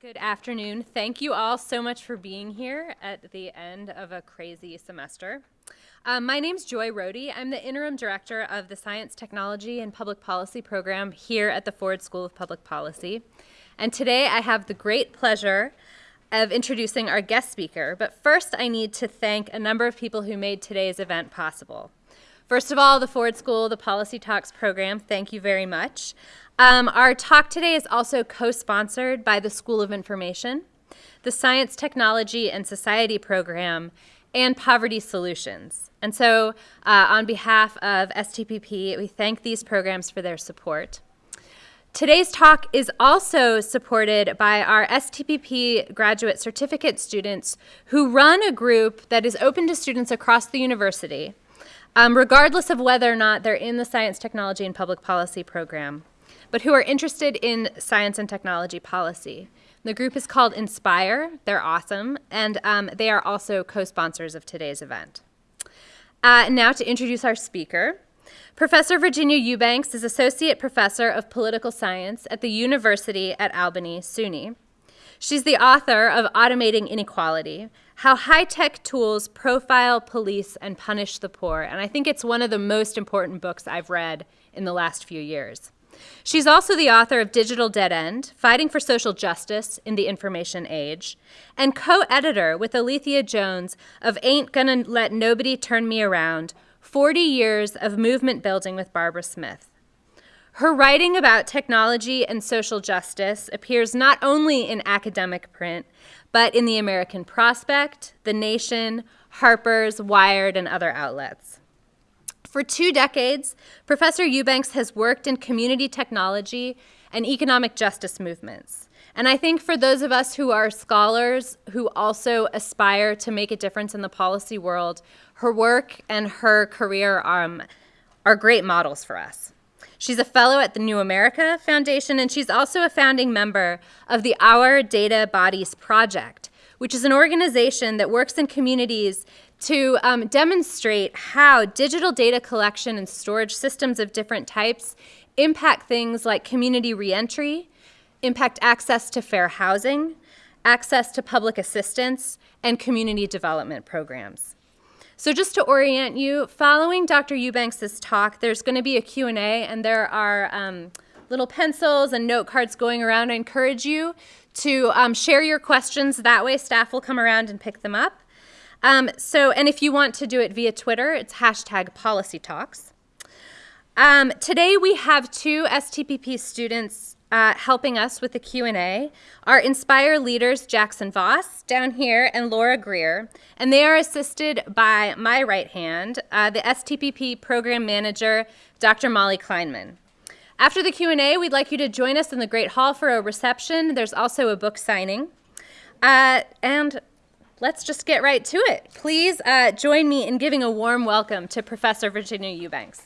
good afternoon. Thank you all so much for being here at the end of a crazy semester. Um, my name's Joy Rohde. I'm the interim director of the Science, Technology, and Public Policy program here at the Ford School of Public Policy. And today I have the great pleasure of introducing our guest speaker. But first, I need to thank a number of people who made today's event possible. First of all, the Ford School, the Policy Talks program, thank you very much. Um, our talk today is also co-sponsored by the School of Information, the Science, Technology, and Society program, and Poverty Solutions. And so uh, on behalf of STPP, we thank these programs for their support. Today's talk is also supported by our STPP graduate certificate students who run a group that is open to students across the university, um, regardless of whether or not they're in the Science, Technology, and Public Policy program but who are interested in science and technology policy. The group is called Inspire. They're awesome, and um, they are also co-sponsors of today's event. Uh, now to introduce our speaker. Professor Virginia Eubanks is Associate Professor of Political Science at the University at Albany, SUNY. She's the author of Automating Inequality, How High-Tech Tools Profile, Police, and Punish the Poor. And I think it's one of the most important books I've read in the last few years. She's also the author of Digital Dead End, Fighting for Social Justice in the Information Age, and co-editor with Alethia Jones of Ain't Gonna Let Nobody Turn Me Around, 40 Years of Movement Building with Barbara Smith. Her writing about technology and social justice appears not only in academic print, but in the American Prospect, The Nation, Harper's, Wired, and other outlets. For two decades, Professor Eubanks has worked in community technology and economic justice movements. And I think for those of us who are scholars who also aspire to make a difference in the policy world, her work and her career um, are great models for us. She's a fellow at the New America Foundation, and she's also a founding member of the Our Data Bodies Project, which is an organization that works in communities to um, demonstrate how digital data collection and storage systems of different types impact things like community reentry, impact access to fair housing, access to public assistance, and community development programs. So just to orient you, following Dr. Eubanks' talk, there's going to be a Q&A, and there are um, little pencils and note cards going around. I encourage you to um, share your questions. That way staff will come around and pick them up. Um, so, and if you want to do it via Twitter, it's hashtag policy talks. Um, today we have two STPP students uh, helping us with the Q&A. Our Inspire leaders, Jackson Voss down here and Laura Greer, and they are assisted by my right hand, uh, the STPP program manager, Dr. Molly Kleinman. After the Q&A, we'd like you to join us in the Great Hall for a reception. There's also a book signing. Uh, and let's just get right to it. Please uh, join me in giving a warm welcome to Professor Virginia Eubanks.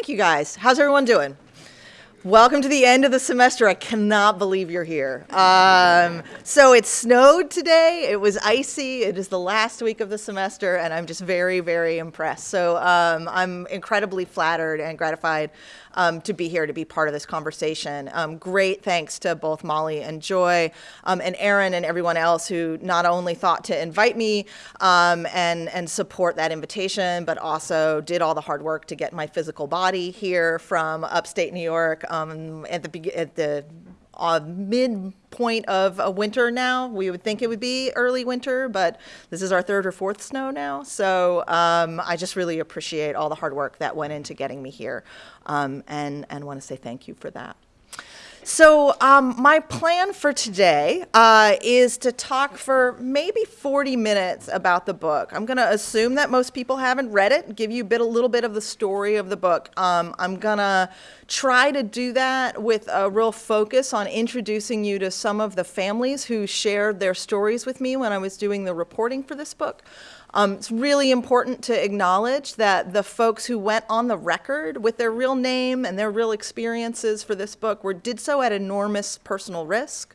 Thank you guys. How's everyone doing? Welcome to the end of the semester. I cannot believe you're here. Um, so it snowed today. It was icy. It is the last week of the semester, and I'm just very, very impressed. So um, I'm incredibly flattered and gratified um, to be here to be part of this conversation. Um, great thanks to both Molly and Joy um, and Aaron and everyone else who not only thought to invite me um, and, and support that invitation, but also did all the hard work to get my physical body here from upstate New York um, at the, at the uh, midpoint of a winter now. We would think it would be early winter, but this is our third or fourth snow now. So um, I just really appreciate all the hard work that went into getting me here um, and, and want to say thank you for that. So um, my plan for today uh, is to talk for maybe 40 minutes about the book. I'm going to assume that most people haven't read it, give you a, bit, a little bit of the story of the book. Um, I'm going to try to do that with a real focus on introducing you to some of the families who shared their stories with me when I was doing the reporting for this book. Um, it's really important to acknowledge that the folks who went on the record with their real name and their real experiences for this book were did so at enormous personal risk.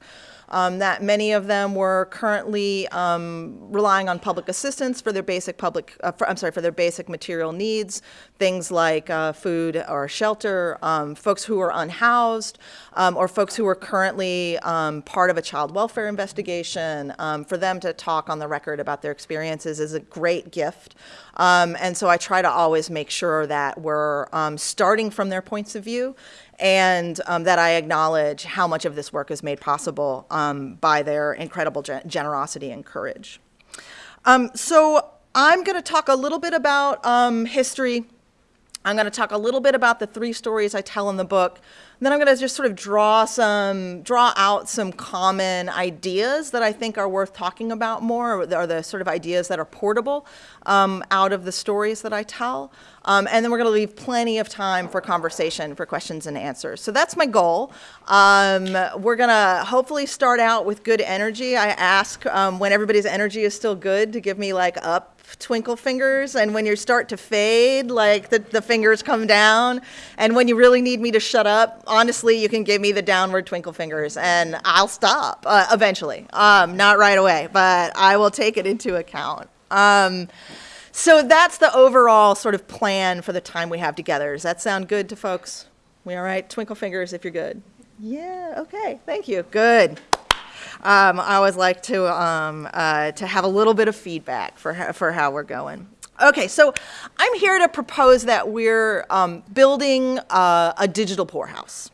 Um, that many of them were currently um, relying on public assistance for their basic public, uh, for, I'm sorry, for their basic material needs, things like uh, food or shelter, um, folks who are unhoused, um, or folks who are currently um, part of a child welfare investigation. For them to talk on the record about their experiences is a great gift. And so I try to always make sure that we're starting from their points of view and um, that I acknowledge how much of this work is made possible um, by their incredible gen generosity and courage. Um, so I'm going to talk a little bit about um, history. I'm going to talk a little bit about the three stories I tell in the book. And then I'm going to just sort of draw some, draw out some common ideas that I think are worth talking about more, or are the sort of ideas that are portable um, out of the stories that I tell. Um, and then we're going to leave plenty of time for conversation, for questions and answers. So that's my goal. Um, we're going to hopefully start out with good energy. I ask um, when everybody's energy is still good to give me like up twinkle fingers and when you start to fade like the, the fingers come down and when you really need me to shut up honestly you can give me the downward twinkle fingers and i'll stop uh, eventually um, not right away but i will take it into account um, so that's the overall sort of plan for the time we have together. Does that sound good to folks? We all right? Twinkle fingers if you're good. Yeah okay. Thank you. Good. Um, I always like to, um, uh, to have a little bit of feedback for, for how we're going. Okay, so I'm here to propose that we're um, building uh, a digital poorhouse.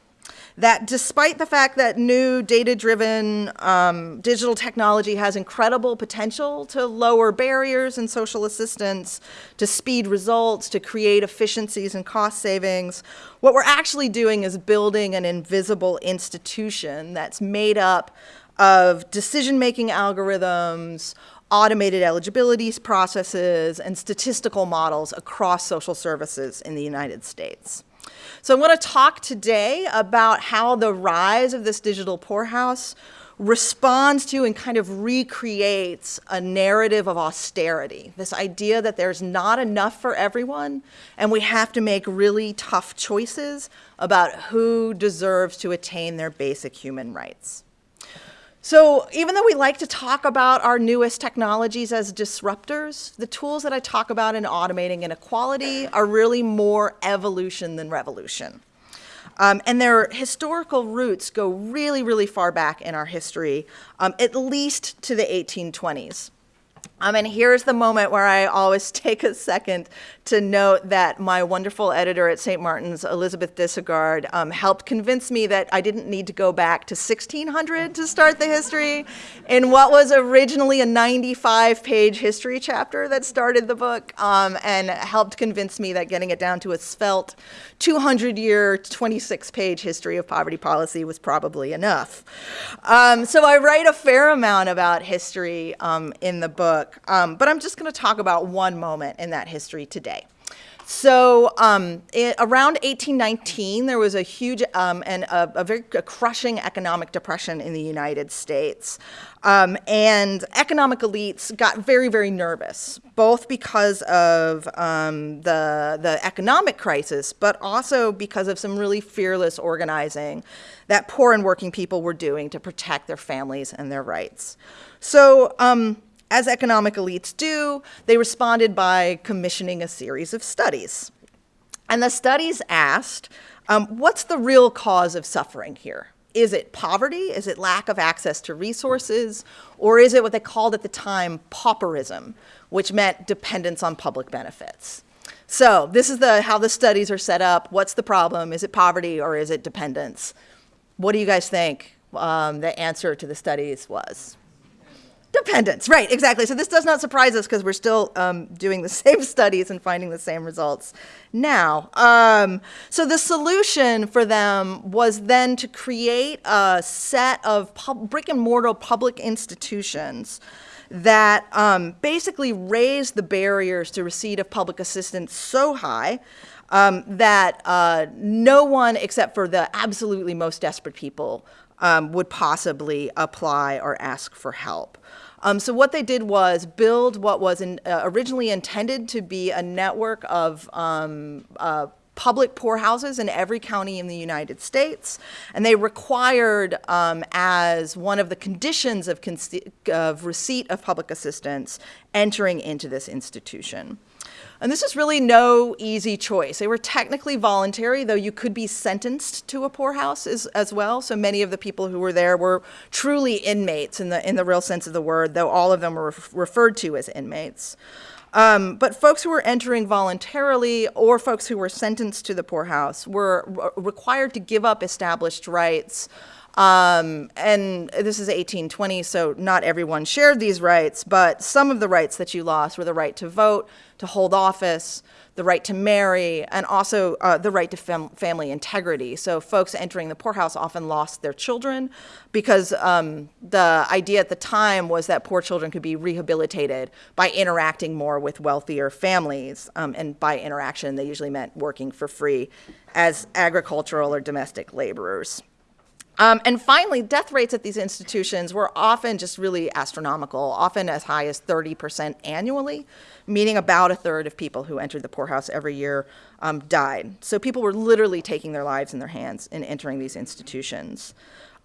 That despite the fact that new data-driven um, digital technology has incredible potential to lower barriers in social assistance, to speed results, to create efficiencies and cost savings, what we're actually doing is building an invisible institution that's made up of decision-making algorithms, automated eligibility processes, and statistical models across social services in the United States. So I want to talk today about how the rise of this digital poorhouse responds to and kind of recreates a narrative of austerity, this idea that there's not enough for everyone and we have to make really tough choices about who deserves to attain their basic human rights. So even though we like to talk about our newest technologies as disruptors, the tools that I talk about in automating inequality are really more evolution than revolution. Um, and their historical roots go really, really far back in our history, um, at least to the 1820s. Um, and here's the moment where I always take a second to note that my wonderful editor at St. Martin's, Elizabeth Dyssegaard, um, helped convince me that I didn't need to go back to 1600 to start the history in what was originally a 95-page history chapter that started the book, um, and helped convince me that getting it down to a svelte 200-year, 26-page history of poverty policy was probably enough. Um, so I write a fair amount about history um, in the book, um, but I'm just going to talk about one moment in that history today. So um, it, around 1819, there was a huge um, and a, a very a crushing economic depression in the United States. Um, and economic elites got very, very nervous, both because of um, the, the economic crisis, but also because of some really fearless organizing that poor and working people were doing to protect their families and their rights. So um, as economic elites do, they responded by commissioning a series of studies. And the studies asked, um, what's the real cause of suffering here? Is it poverty? Is it lack of access to resources? Or is it what they called at the time pauperism, which meant dependence on public benefits? So this is the, how the studies are set up. What's the problem? Is it poverty or is it dependence? What do you guys think um, the answer to the studies was? Dependence, right, exactly. So this does not surprise us because we're still um, doing the same studies and finding the same results now. Um, so the solution for them was then to create a set of brick and mortar public institutions that um, basically raised the barriers to receipt of public assistance so high um, that uh, no one except for the absolutely most desperate people um, would possibly apply or ask for help. Um, so what they did was build what was in, uh, originally intended to be a network of um, uh, public poorhouses in every county in the United States, and they required, um, as one of the conditions of, of receipt of public assistance, entering into this institution. And this is really no easy choice. They were technically voluntary, though you could be sentenced to a poorhouse as, as well. So many of the people who were there were truly inmates in the, in the real sense of the word, though all of them were referred to as inmates. Um, but folks who were entering voluntarily or folks who were sentenced to the poorhouse were required to give up established rights. Um, and this is 1820, so not everyone shared these rights, but some of the rights that you lost were the right to vote, to hold office, the right to marry, and also uh, the right to fam family integrity. So folks entering the poorhouse often lost their children because um, the idea at the time was that poor children could be rehabilitated by interacting more with wealthier families. Um, and by interaction, they usually meant working for free as agricultural or domestic laborers. Um, and finally, death rates at these institutions were often just really astronomical, often as high as 30% annually, meaning about a third of people who entered the poorhouse every year um, died. So people were literally taking their lives in their hands in entering these institutions.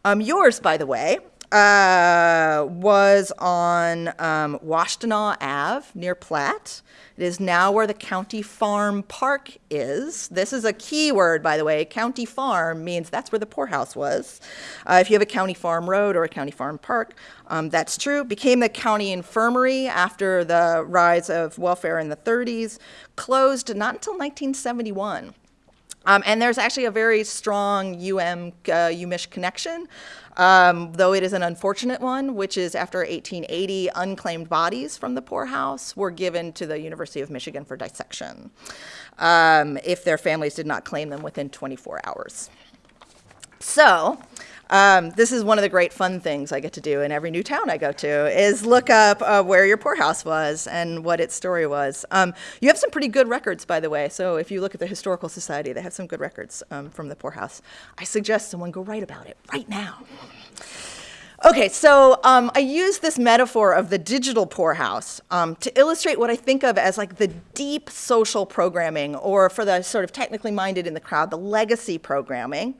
Um, yours, by the way, uh, was on um, Washtenaw Ave near Platt. It is now where the county farm park is. This is a key word, by the way. County farm means that's where the poorhouse was. Uh, if you have a county farm road or a county farm park, um, that's true. Became the county infirmary after the rise of welfare in the 30s. Closed not until 1971. Um, and there's actually a very strong UM uh, UMich connection, um, though it is an unfortunate one, which is after 1880, unclaimed bodies from the poorhouse were given to the University of Michigan for dissection um, if their families did not claim them within 24 hours. So, um, this is one of the great fun things I get to do in every new town I go to is look up uh, where your poorhouse was and what its story was. Um, you have some pretty good records, by the way. So if you look at the Historical Society, they have some good records um, from the poorhouse. I suggest someone go write about it right now. Okay, so um, I use this metaphor of the digital poorhouse um, to illustrate what I think of as like the deep social programming, or for the sort of technically minded in the crowd, the legacy programming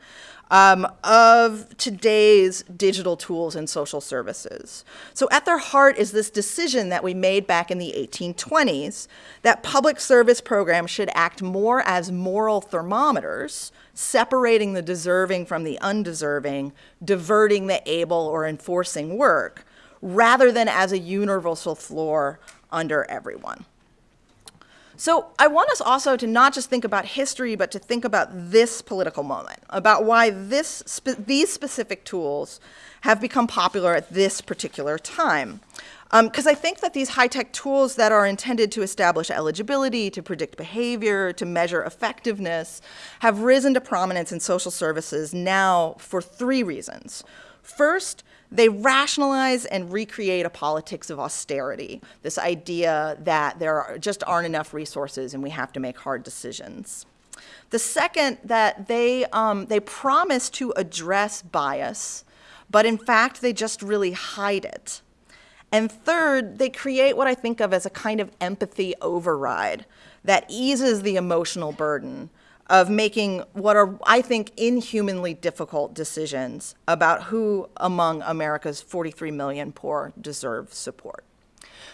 um, of today's digital tools and social services. So at their heart is this decision that we made back in the 1820s that public service programs should act more as moral thermometers, separating the deserving from the undeserving, diverting the able or enforcing work, rather than as a universal floor under everyone. So I want us also to not just think about history, but to think about this political moment, about why this spe these specific tools have become popular at this particular time. Because um, I think that these high-tech tools that are intended to establish eligibility, to predict behavior, to measure effectiveness, have risen to prominence in social services now for three reasons. First, they rationalize and recreate a politics of austerity, this idea that there are, just aren't enough resources and we have to make hard decisions. The second, that they, um, they promise to address bias, but in fact, they just really hide it. And third, they create what I think of as a kind of empathy override that eases the emotional burden of making what are, I think, inhumanly difficult decisions about who among America's 43 million poor deserve support.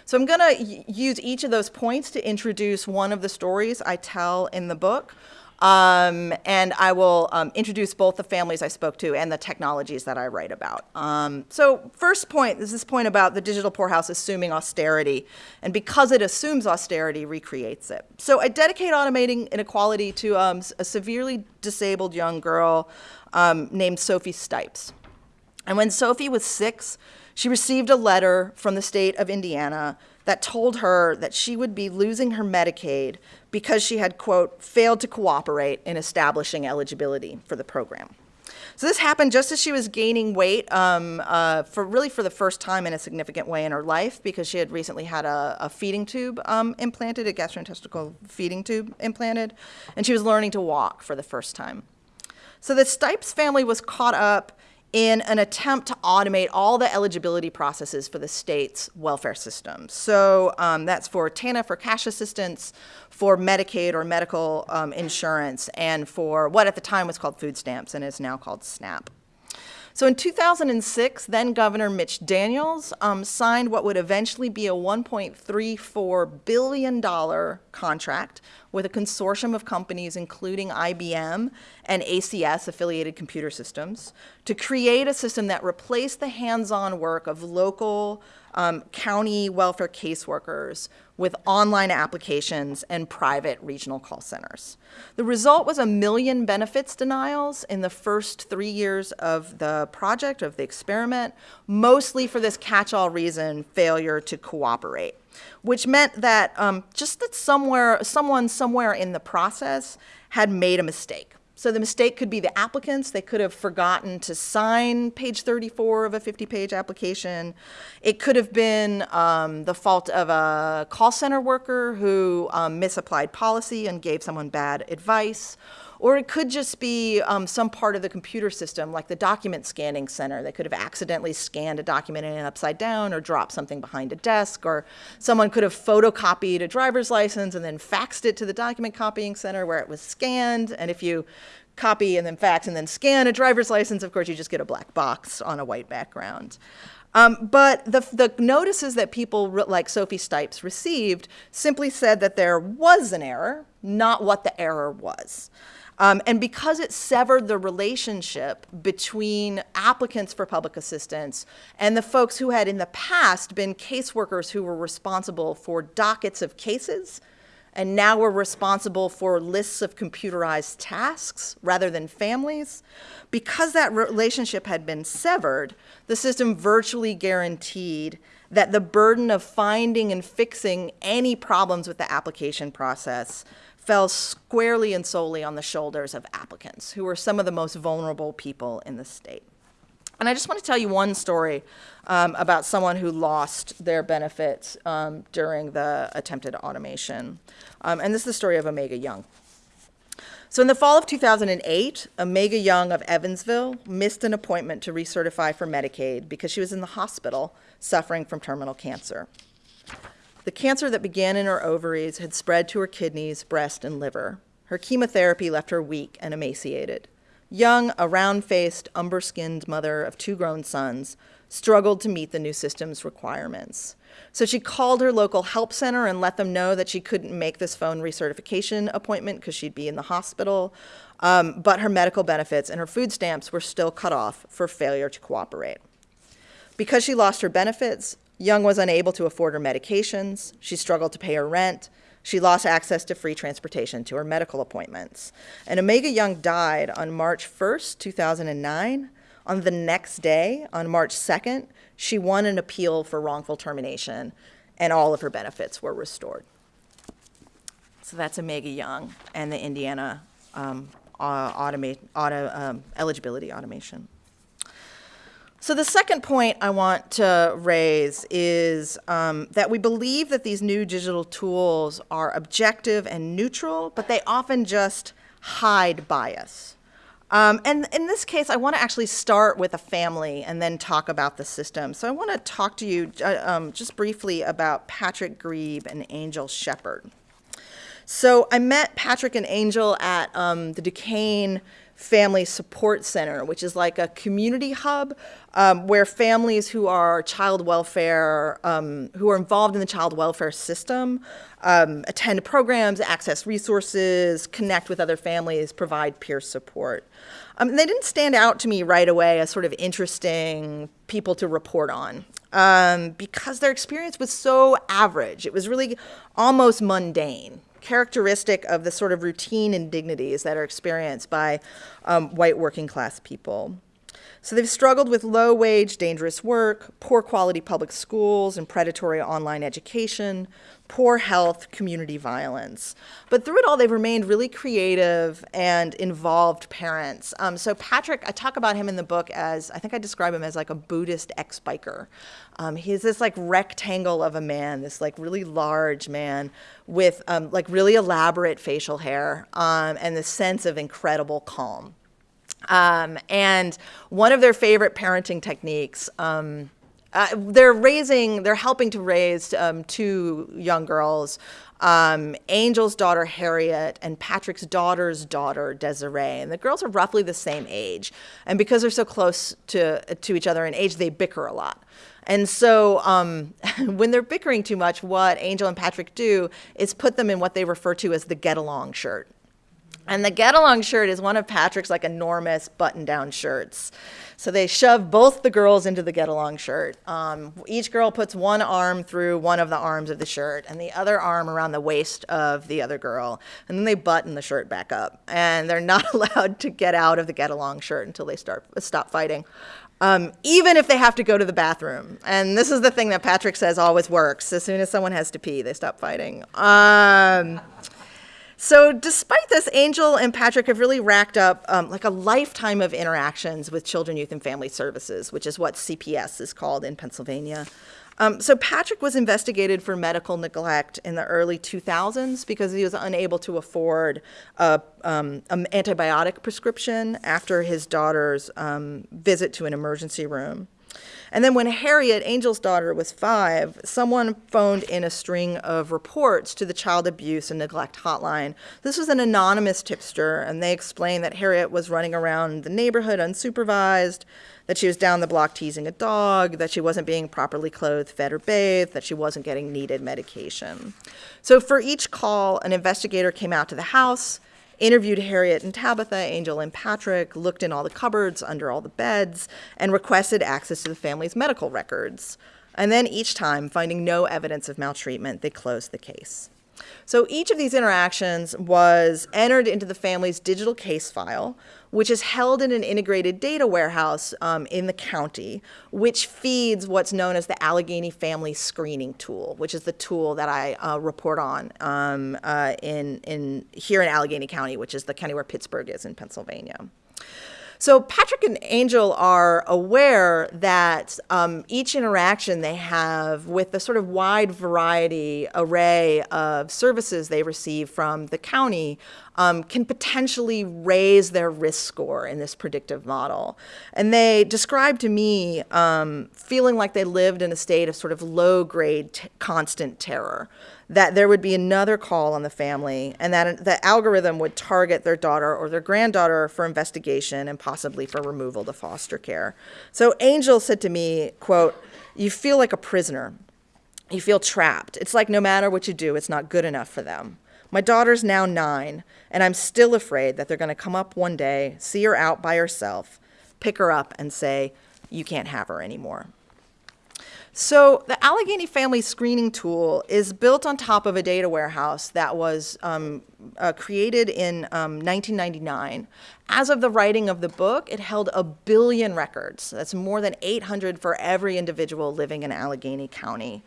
So I'm going to use each of those points to introduce one of the stories I tell in the book. Um, and I will um, introduce both the families I spoke to and the technologies that I write about. Um, so first point is this point about the digital poorhouse assuming austerity. And because it assumes austerity, recreates it. So I dedicate automating inequality to um, a severely disabled young girl um, named Sophie Stipes. And when Sophie was six, she received a letter from the state of Indiana that told her that she would be losing her Medicaid because she had, quote, failed to cooperate in establishing eligibility for the program. So this happened just as she was gaining weight um, uh, for really for the first time in a significant way in her life because she had recently had a, a feeding tube um, implanted, a gastrointestinal feeding tube implanted, and she was learning to walk for the first time. So the Stipes family was caught up in an attempt to automate all the eligibility processes for the state's welfare system. So um, that's for TANF for cash assistance, for Medicaid or medical um, insurance, and for what at the time was called food stamps and is now called SNAP. So in 2006, then Governor Mitch Daniels um, signed what would eventually be a $1.34 billion contract with a consortium of companies, including IBM and ACS, Affiliated Computer Systems, to create a system that replaced the hands-on work of local um, county welfare caseworkers with online applications and private regional call centers. The result was a million benefits denials in the first three years of the project, of the experiment, mostly for this catch-all reason, failure to cooperate, which meant that um, just that somewhere, someone somewhere in the process had made a mistake. So the mistake could be the applicants. They could have forgotten to sign page 34 of a 50-page application. It could have been um, the fault of a call center worker who um, misapplied policy and gave someone bad advice. Or it could just be um, some part of the computer system, like the document scanning center. They could have accidentally scanned a document in upside down or dropped something behind a desk. Or someone could have photocopied a driver's license and then faxed it to the document copying center where it was scanned. And if you copy and then fax and then scan a driver's license, of course, you just get a black box on a white background. Um, but the, the notices that people like Sophie Stipes received simply said that there was an error, not what the error was. Um, and because it severed the relationship between applicants for public assistance and the folks who had in the past been caseworkers who were responsible for dockets of cases and now we're responsible for lists of computerized tasks rather than families. Because that relationship had been severed, the system virtually guaranteed that the burden of finding and fixing any problems with the application process fell squarely and solely on the shoulders of applicants, who were some of the most vulnerable people in the state. And I just want to tell you one story um, about someone who lost their benefits um, during the attempted automation. Um, and this is the story of Omega Young. So in the fall of 2008, Omega Young of Evansville missed an appointment to recertify for Medicaid because she was in the hospital suffering from terminal cancer. The cancer that began in her ovaries had spread to her kidneys, breast, and liver. Her chemotherapy left her weak and emaciated. Young, a round-faced, umber-skinned mother of two grown sons, struggled to meet the new system's requirements. So she called her local help center and let them know that she couldn't make this phone recertification appointment because she'd be in the hospital, um, but her medical benefits and her food stamps were still cut off for failure to cooperate. Because she lost her benefits, Young was unable to afford her medications, she struggled to pay her rent, she lost access to free transportation to her medical appointments. And Omega Young died on March 1st, 2009. On the next day, on March 2nd, she won an appeal for wrongful termination, and all of her benefits were restored. So that's Omega Young and the Indiana um, automate, auto, um, eligibility automation. So the second point I want to raise is um, that we believe that these new digital tools are objective and neutral, but they often just hide bias. Um, and in this case, I want to actually start with a family and then talk about the system. So I want to talk to you uh, um, just briefly about Patrick Grzyb and Angel Shepherd. So I met Patrick and Angel at um, the Duquesne Family Support Center, which is like a community hub um, where families who are child welfare, um, who are involved in the child welfare system, um, attend programs, access resources, connect with other families, provide peer support. Um, they didn't stand out to me right away as sort of interesting people to report on um, because their experience was so average. It was really almost mundane characteristic of the sort of routine indignities that are experienced by um, white working class people. So they've struggled with low wage, dangerous work, poor quality public schools and predatory online education, poor health, community violence. But through it all, they've remained really creative and involved parents. Um, so Patrick, I talk about him in the book as, I think I describe him as like a Buddhist ex-biker. Um, he's this like rectangle of a man, this like really large man with um, like really elaborate facial hair um, and this sense of incredible calm. Um, and one of their favorite parenting techniques, um, uh, they're raising, they're helping to raise um, two young girls, um, Angel's daughter Harriet and Patrick's daughter's daughter Desiree. And the girls are roughly the same age. And because they're so close to, to each other in age, they bicker a lot. And so um, when they're bickering too much, what Angel and Patrick do is put them in what they refer to as the get along shirt. And the get along shirt is one of Patrick's like enormous button down shirts. So they shove both the girls into the get along shirt. Um, each girl puts one arm through one of the arms of the shirt and the other arm around the waist of the other girl. And then they button the shirt back up. And they're not allowed to get out of the get along shirt until they start stop fighting. Um, even if they have to go to the bathroom. And this is the thing that Patrick says always works. As soon as someone has to pee, they stop fighting. Um, so despite this, Angel and Patrick have really racked up um, like a lifetime of interactions with Children, Youth, and Family Services, which is what CPS is called in Pennsylvania. Um, so Patrick was investigated for medical neglect in the early 2000s because he was unable to afford a, um, an antibiotic prescription after his daughter's um, visit to an emergency room. And then when Harriet, Angel's daughter, was five, someone phoned in a string of reports to the child abuse and neglect hotline. This was an anonymous tipster, and they explained that Harriet was running around the neighborhood unsupervised, that she was down the block teasing a dog, that she wasn't being properly clothed, fed, or bathed, that she wasn't getting needed medication. So for each call, an investigator came out to the house interviewed Harriet and Tabitha, Angel and Patrick, looked in all the cupboards, under all the beds, and requested access to the family's medical records. And then each time, finding no evidence of maltreatment, they closed the case. So each of these interactions was entered into the family's digital case file, which is held in an integrated data warehouse um, in the county, which feeds what's known as the Allegheny Family Screening Tool, which is the tool that I uh, report on um, uh, in, in here in Allegheny County, which is the county where Pittsburgh is in Pennsylvania. So Patrick and Angel are aware that um, each interaction they have with the sort of wide variety array of services they receive from the county um, can potentially raise their risk score in this predictive model. And they described to me um, feeling like they lived in a state of sort of low grade constant terror that there would be another call on the family and that the algorithm would target their daughter or their granddaughter for investigation and possibly for removal to foster care. So Angel said to me, quote, you feel like a prisoner. You feel trapped. It's like no matter what you do, it's not good enough for them. My daughter's now nine, and I'm still afraid that they're going to come up one day, see her out by herself, pick her up, and say, You can't have her anymore. So the Allegheny Family Screening Tool is built on top of a data warehouse that was um, uh, created in um, 1999. As of the writing of the book, it held a billion records. That's more than 800 for every individual living in Allegheny County.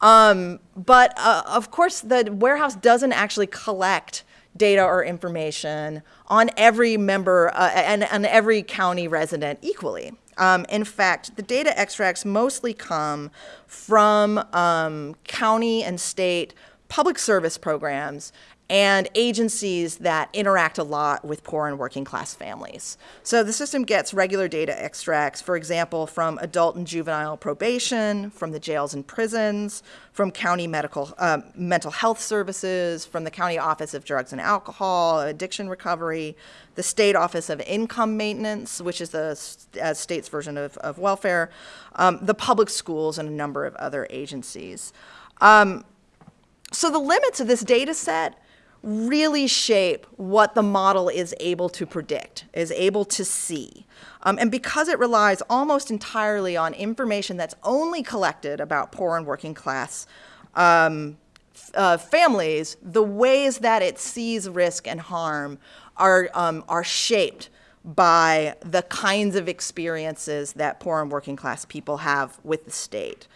Um, but uh, of course, the warehouse doesn't actually collect data or information on every member uh, and, and every county resident equally. Um, in fact, the data extracts mostly come from um, county and state public service programs and agencies that interact a lot with poor and working class families. So the system gets regular data extracts, for example, from adult and juvenile probation, from the jails and prisons, from county medical uh, mental health services, from the county office of drugs and alcohol, addiction recovery, the state office of income maintenance, which is the uh, state's version of, of welfare, um, the public schools, and a number of other agencies. Um, so the limits of this data set really shape what the model is able to predict, is able to see. Um, and because it relies almost entirely on information that's only collected about poor and working class um, uh, families, the ways that it sees risk and harm are, um, are shaped by the kinds of experiences that poor and working class people have with the state.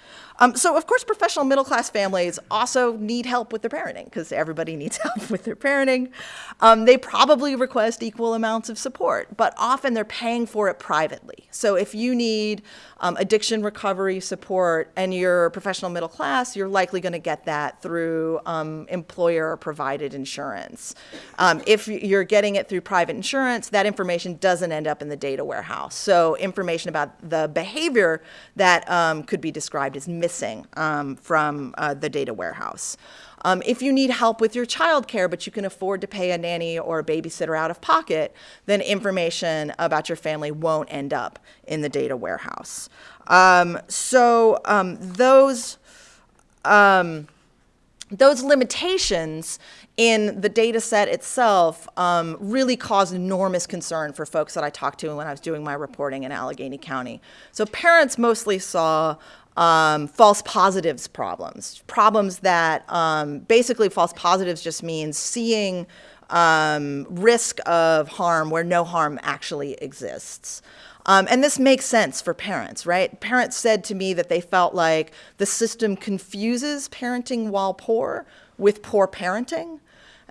Um, so, of course, professional middle class families also need help with their parenting because everybody needs help with their parenting. Um, they probably request equal amounts of support, but often they're paying for it privately. So, if you need um, addiction recovery support and you're professional middle class, you're likely going to get that through um, employer provided insurance. Um, if you're getting it through private insurance, that information doesn't end up in the data warehouse. So, information about the behavior that um, could be described as missing um, from uh, the data warehouse. Um, if you need help with your child care, but you can afford to pay a nanny or a babysitter out of pocket, then information about your family won't end up in the data warehouse. Um, so um, those um, those limitations in the data set itself um, really caused enormous concern for folks that I talked to when I was doing my reporting in Allegheny County. So parents mostly saw um, false positives problems, problems that um, basically false positives just means seeing um, risk of harm where no harm actually exists. Um, and this makes sense for parents, right? Parents said to me that they felt like the system confuses parenting while poor with poor parenting.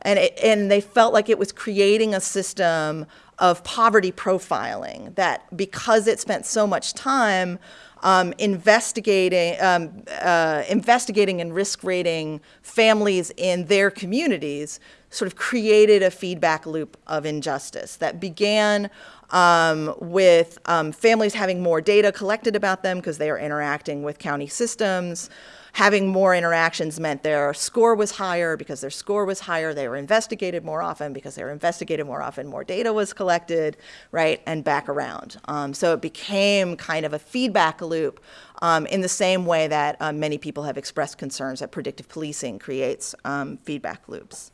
And, it, and they felt like it was creating a system of poverty profiling that because it spent so much time um, investigating, um, uh, investigating and risk rating families in their communities sort of created a feedback loop of injustice that began um, with um, families having more data collected about them because they are interacting with county systems. Having more interactions meant their score was higher. Because their score was higher, they were investigated more often. Because they were investigated more often, more data was collected, right? And back around. Um, so it became kind of a feedback loop um, in the same way that um, many people have expressed concerns that predictive policing creates um, feedback loops.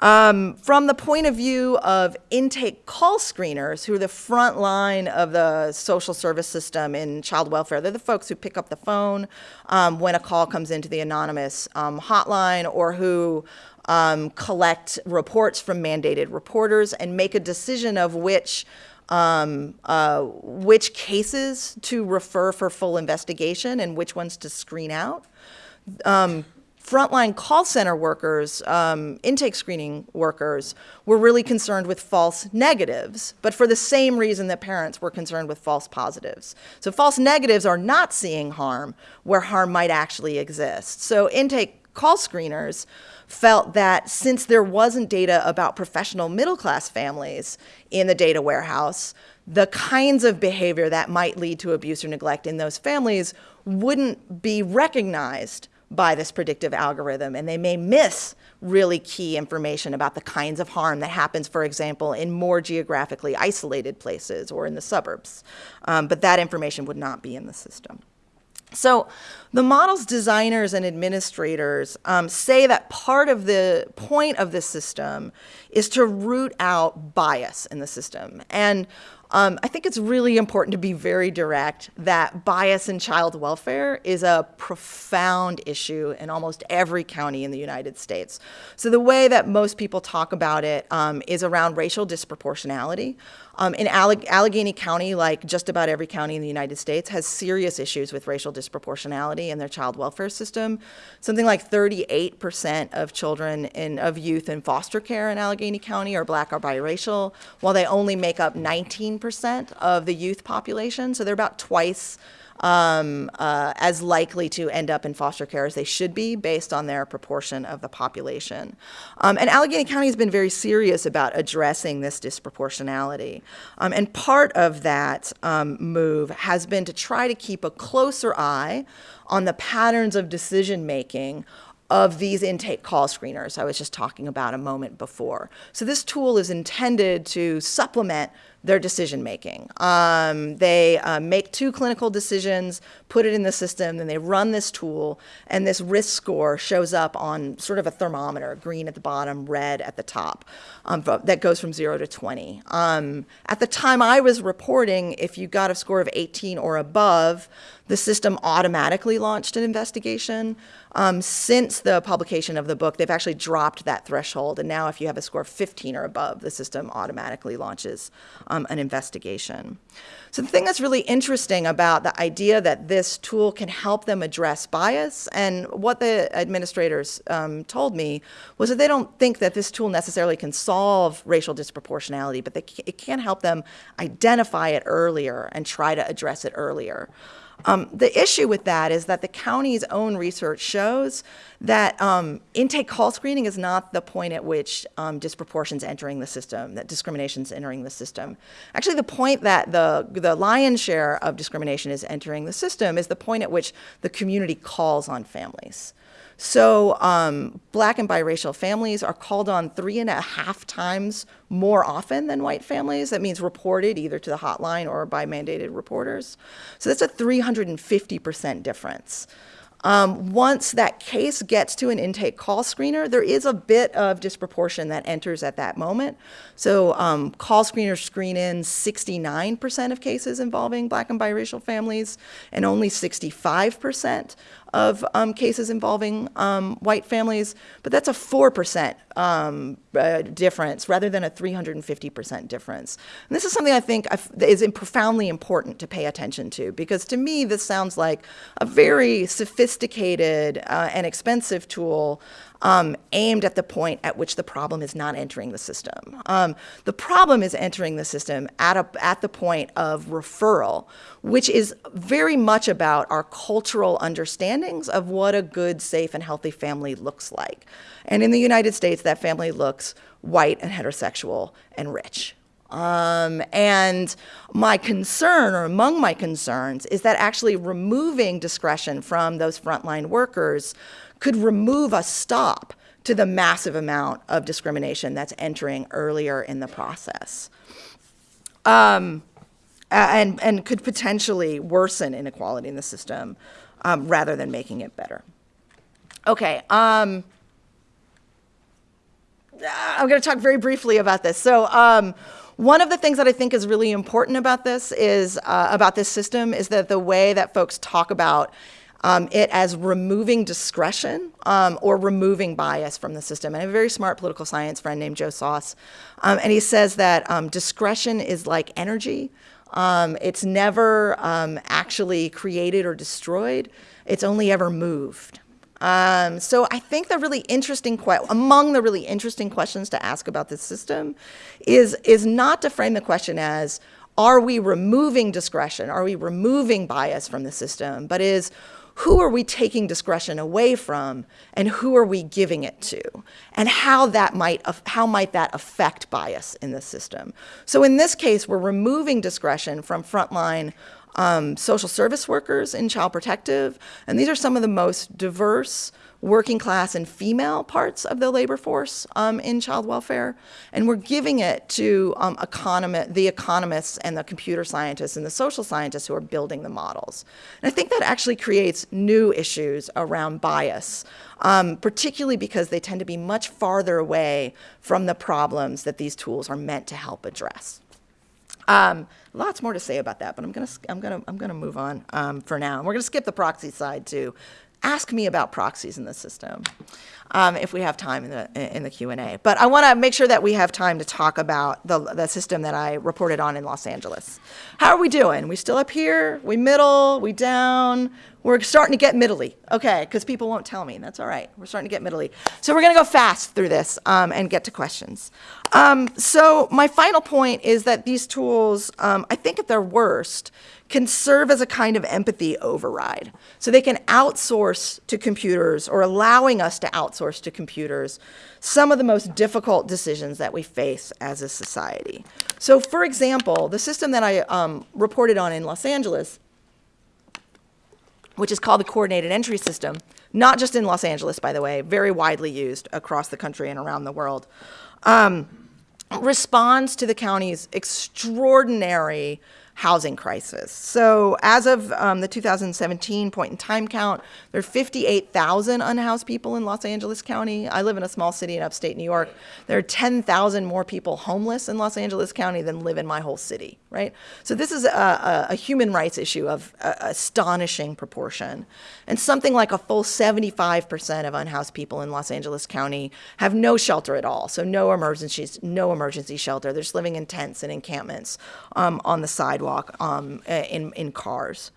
Um, from the point of view of intake call screeners, who are the front line of the social service system in child welfare, they're the folks who pick up the phone um, when a call comes into the anonymous um, hotline or who um, collect reports from mandated reporters and make a decision of which um, uh, which cases to refer for full investigation and which ones to screen out. Um, frontline call center workers, um, intake screening workers, were really concerned with false negatives, but for the same reason that parents were concerned with false positives. So false negatives are not seeing harm where harm might actually exist. So intake call screeners felt that since there wasn't data about professional middle class families in the data warehouse, the kinds of behavior that might lead to abuse or neglect in those families wouldn't be recognized by this predictive algorithm, and they may miss really key information about the kinds of harm that happens, for example, in more geographically isolated places or in the suburbs. Um, but that information would not be in the system. So the model's designers and administrators um, say that part of the point of the system is to root out bias in the system. And um, I think it's really important to be very direct that bias in child welfare is a profound issue in almost every county in the United States. So the way that most people talk about it um, is around racial disproportionality. Um, in Alleg Allegheny County, like just about every county in the United States, has serious issues with racial disproportionality in their child welfare system. Something like 38% of children of youth in foster care in Allegheny County are black or biracial, while they only make up 19% of the youth population. So they're about twice um, uh, as likely to end up in foster care as they should be based on their proportion of the population. Um, and Allegheny County has been very serious about addressing this disproportionality. Um, and part of that um, move has been to try to keep a closer eye on the patterns of decision making of these intake call screeners I was just talking about a moment before. So this tool is intended to supplement their decision making. Um, they uh, make two clinical decisions, put it in the system, then they run this tool, and this risk score shows up on sort of a thermometer, green at the bottom, red at the top, um, that goes from zero to 20. Um, at the time I was reporting, if you got a score of 18 or above, the system automatically launched an investigation. Um, since the publication of the book, they've actually dropped that threshold. And now, if you have a score of 15 or above, the system automatically launches um, an investigation. So, the thing that's really interesting about the idea that this tool can help them address bias, and what the administrators um, told me was that they don't think that this tool necessarily can solve racial disproportionality, but they, it can help them identify it earlier and try to address it earlier. Um, the issue with that is that the county's own research shows that um, intake call screening is not the point at which um, disproportions entering the system, that discrimination is entering the system. Actually, the point that the, the lion's share of discrimination is entering the system is the point at which the community calls on families. So um, black and biracial families are called on three and a half times more often than white families. That means reported either to the hotline or by mandated reporters. So that's a 350% difference. Um, once that case gets to an intake call screener, there is a bit of disproportion that enters at that moment. So um, call screeners screen in 69% of cases involving black and biracial families and only 65% of um, cases involving um, white families, but that's a 4% um, uh, difference rather than a 350% difference. And this is something I think is profoundly important to pay attention to because to me this sounds like a very sophisticated uh, and expensive tool um, aimed at the point at which the problem is not entering the system. Um, the problem is entering the system at, a, at the point of referral, which is very much about our cultural understandings of what a good, safe, and healthy family looks like. And in the United States, that family looks white and heterosexual and rich. Um, and my concern, or among my concerns, is that actually removing discretion from those frontline workers could remove a stop to the massive amount of discrimination that's entering earlier in the process. Um, and, and could potentially worsen inequality in the system um, rather than making it better. Okay. Um, I'm going to talk very briefly about this. So, um, one of the things that I think is really important about this is uh, about this system is that the way that folks talk about um, it as removing discretion um, or removing bias from the system. And a very smart political science friend named Joe Soss, um, and he says that um, discretion is like energy. Um, it's never um, actually created or destroyed. It's only ever moved. Um, so I think the really interesting among the really interesting questions to ask about this system is is not to frame the question as are we removing discretion, are we removing bias from the system, but is who are we taking discretion away from and who are we giving it to? And how that might how might that affect bias in the system? So in this case we're removing discretion from frontline um, social service workers in child protective and these are some of the most diverse working class and female parts of the labor force um, in child welfare. And we're giving it to um, the economists and the computer scientists and the social scientists who are building the models. And I think that actually creates new issues around bias, um, particularly because they tend to be much farther away from the problems that these tools are meant to help address. Um, lots more to say about that, but I'm gonna I'm gonna I'm gonna move on um, for now. And we're gonna skip the proxy side too, ask me about proxies in the system um, if we have time in the in the Q&A. But I want to make sure that we have time to talk about the, the system that I reported on in Los Angeles. How are we doing? We still up here? We middle? We down? We're starting to get middly. Okay, because people won't tell me. That's all right. We're starting to get middly. So we're going to go fast through this um, and get to questions. Um, so my final point is that these tools, um, I think at their worst, can serve as a kind of empathy override. So they can outsource to computers or allowing us to outsource to computers some of the most difficult decisions that we face as a society. So for example, the system that I um, reported on in Los Angeles, which is called the Coordinated Entry System, not just in Los Angeles, by the way, very widely used across the country and around the world, um, responds to the county's extraordinary housing crisis. So as of um, the 2017 point in time count, there are 58,000 unhoused people in Los Angeles County. I live in a small city in upstate New York. There are 10,000 more people homeless in Los Angeles County than live in my whole city, right? So this is a, a, a human rights issue of uh, astonishing proportion. And something like a full 75% of unhoused people in Los Angeles County have no shelter at all. So no emergencies, no emergency shelter. They're just living in tents and encampments um, on the sidewalk um, in, in cars.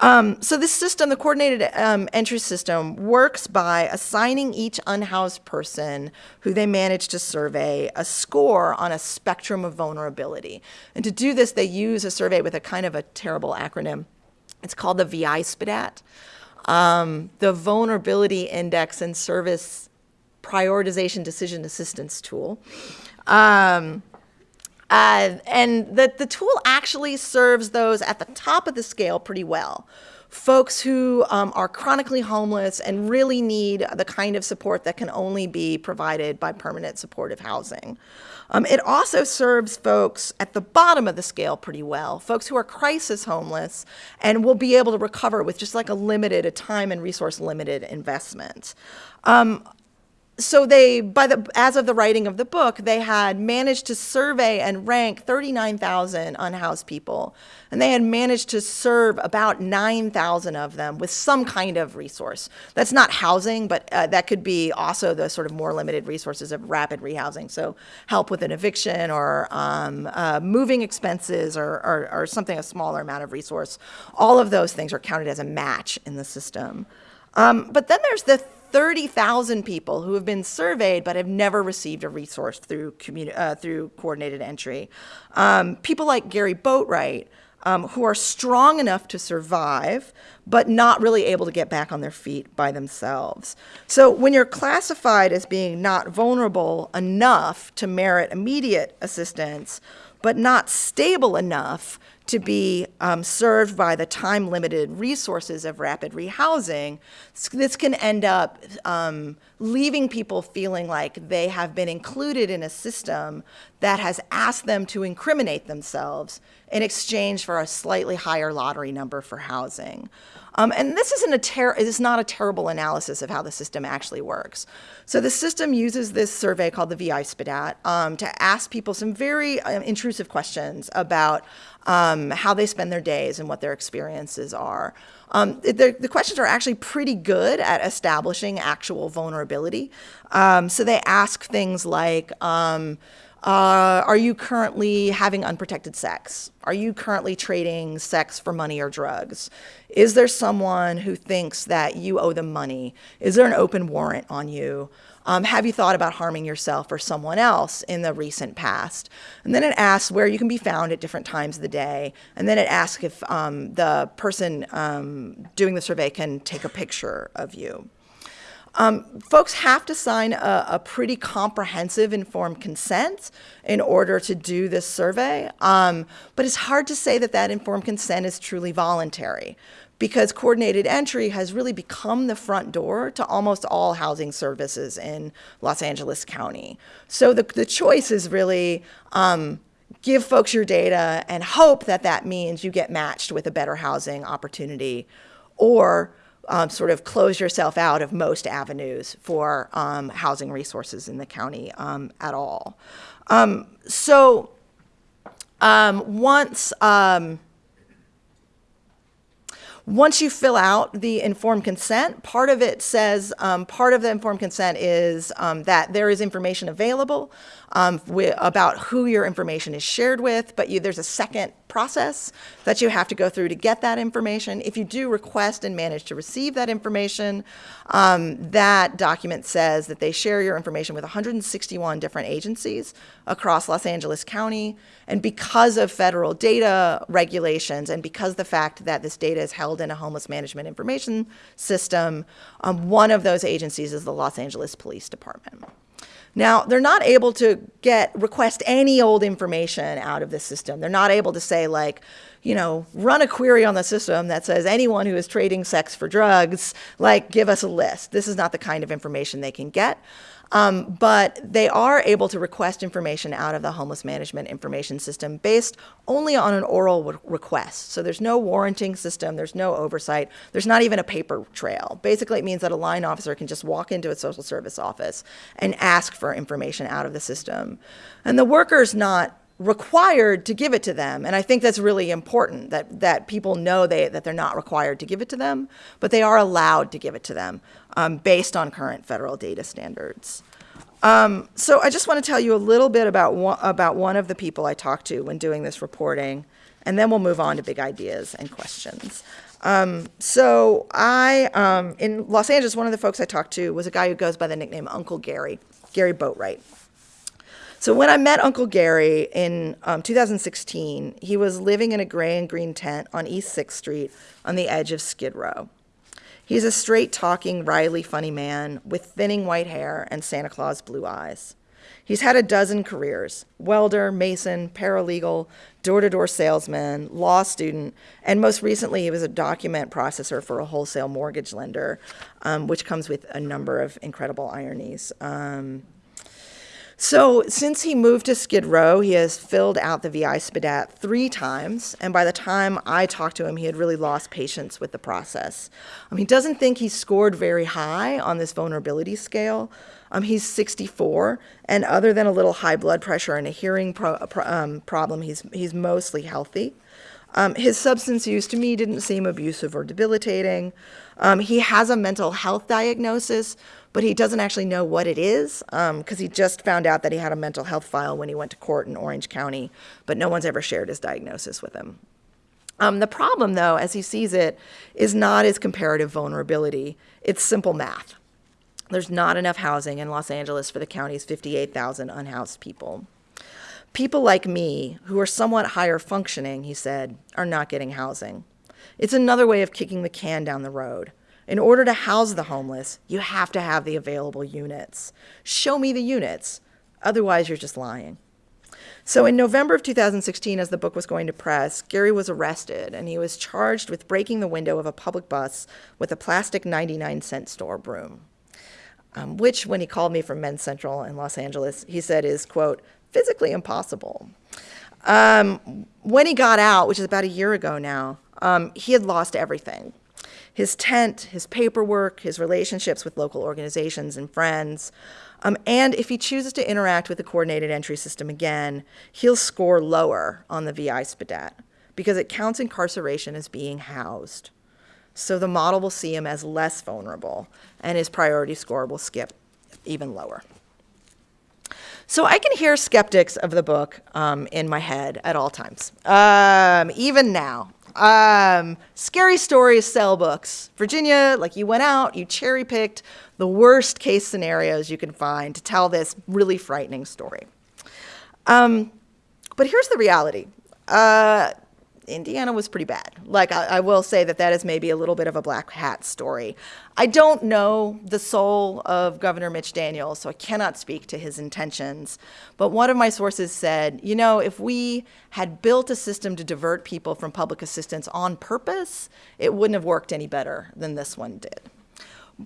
Um, so this system, the coordinated um, entry system, works by assigning each unhoused person who they manage to survey a score on a spectrum of vulnerability. And to do this, they use a survey with a kind of a terrible acronym. It's called the VI-SPDAT, um, the Vulnerability Index and Service Prioritization Decision Assistance Tool. Um, uh, and the, the tool actually serves those at the top of the scale pretty well. Folks who um, are chronically homeless and really need the kind of support that can only be provided by permanent supportive housing. Um, it also serves folks at the bottom of the scale pretty well, folks who are crisis homeless and will be able to recover with just like a limited, a time and resource limited investment. Um, so they, by the, as of the writing of the book, they had managed to survey and rank 39,000 unhoused people. And they had managed to serve about 9,000 of them with some kind of resource. That's not housing, but uh, that could be also the sort of more limited resources of rapid rehousing. So help with an eviction or um, uh, moving expenses or, or, or something, a smaller amount of resource. All of those things are counted as a match in the system. Um, but then there's the 30,000 people who have been surveyed but have never received a resource through, uh, through coordinated entry. Um, people like Gary Boatwright, um, who are strong enough to survive, but not really able to get back on their feet by themselves. So when you're classified as being not vulnerable enough to merit immediate assistance, but not stable enough to be um, served by the time limited resources of rapid rehousing, this can end up um, leaving people feeling like they have been included in a system that has asked them to incriminate themselves in exchange for a slightly higher lottery number for housing. Um, and this isn't a ter is not a terrible analysis of how the system actually works. So the system uses this survey called the VI-SPDAT um, to ask people some very um, intrusive questions about um, how they spend their days and what their experiences are. Um, the, the, questions are actually pretty good at establishing actual vulnerability. Um, so they ask things like, uh, are you currently having unprotected sex? Are you currently trading sex for money or drugs? Is there someone who thinks that you owe them money? Is there an open warrant on you? Um, have you thought about harming yourself or someone else in the recent past? And then it asks where you can be found at different times of the day. And then it asks if um, the person um, doing the survey can take a picture of you. Um, folks have to sign a, a, pretty comprehensive informed consent in order to do this survey, um, but it's hard to say that that informed consent is truly voluntary because coordinated entry has really become the front door to almost all housing services in Los Angeles County. So the, the choice is really um, give folks your data and hope that that means you get matched with a better housing opportunity or um, sort of close yourself out of most avenues for um, housing resources in the county um, at all. Um, so um, once um, once you fill out the informed consent, part of it says, um, part of the informed consent is um, that there is information available um, about who your information is shared with, but you, there's a second process that you have to go through to get that information. If you do request and manage to receive that information, um, that document says that they share your information with 161 different agencies across Los Angeles County. And because of federal data regulations and because the fact that this data is held in a homeless management information system, um, one of those agencies is the Los Angeles Police Department. Now, they're not able to get, request any old information out of the system. They're not able to say like, you know, run a query on the system that says anyone who is trading sex for drugs, like give us a list. This is not the kind of information they can get. Um, but they are able to request information out of the homeless management information system based only on an oral re- request. So there's no warranting system, there's no oversight, there's not even a paper trail. Basically, it means that a line officer can just walk into a social service office and ask for information out of the system. And the worker's not required to give it to them. And I think that's really important that, that people know they, that they're not required to give it to them, but they are allowed to give it to them um, based on current federal data standards. Um, so I just want to tell you a little bit about one, about one of the people I talked to when doing this reporting, and then we'll move on to big ideas and questions. Um, so I, um, in Los Angeles, one of the folks I talked to was a guy who goes by the nickname Uncle Gary, Gary Boatwright. So when I met Uncle Gary in um, 2016, he was living in a gray and green tent on East 6th Street on the edge of Skid Row. He's a straight talking, wryly funny man with thinning white hair and Santa Claus blue eyes. He's had a dozen careers welder, mason, paralegal, door to door salesman, law student, and most recently he was a document processor for a wholesale mortgage lender, um, which comes with a number of incredible ironies. Um, so since he moved to Skid Row, he has filled out the VI SPDAT three times, and by the time I talked to him, he had really lost patience with the process. Um, he doesn't think he scored very high on this vulnerability scale. Um, he's 64, and other than a little high blood pressure and a hearing pro- pro- um, problem, he's, he's mostly healthy. Um, his substance use to me didn't seem abusive or debilitating. Um, he has a mental health diagnosis, but he doesn't actually know what it is because um, he just found out that he had a mental health file when he went to court in Orange County, but no one's ever shared his diagnosis with him. Um, the problem, though, as he sees it, is not his comparative vulnerability, it's simple math. There's not enough housing in Los Angeles for the county's 58,000 unhoused people. People like me, who are somewhat higher functioning, he said, are not getting housing. It's another way of kicking the can down the road. In order to house the homeless, you have to have the available units. Show me the units. Otherwise, you're just lying. So, in November of 2016, as the book was going to press, Gary was arrested and he was charged with breaking the window of a public bus with a plastic 99 cent store broom. Um, which, when he called me from Men's Central in Los Angeles, he said is, quote, physically impossible. Um, when he got out, which is about a year ago now, um, he had lost everything his tent, his paperwork, his relationships with local organizations and friends. Um, and if he chooses to interact with the coordinated entry system again, he'll score lower on the VI SPDAT because it counts incarceration as being housed. So the model will see him as less vulnerable, and his priority score will skip even lower. So I can hear skeptics of the book um, in my head at all times, um, even now. Um, scary stories sell books. Virginia, like you went out, you cherry picked the worst case scenarios you can find to tell this really frightening story. Um, but here's the reality. Uh, Indiana was pretty bad. Like, I, I, will say that that is maybe a little bit of a black hat story. I don't know the soul of Governor Mitch Daniels, so I cannot speak to his intentions. But one of my sources said, you know, if we had built a system to divert people from public assistance on purpose, it wouldn't have worked any better than this one did.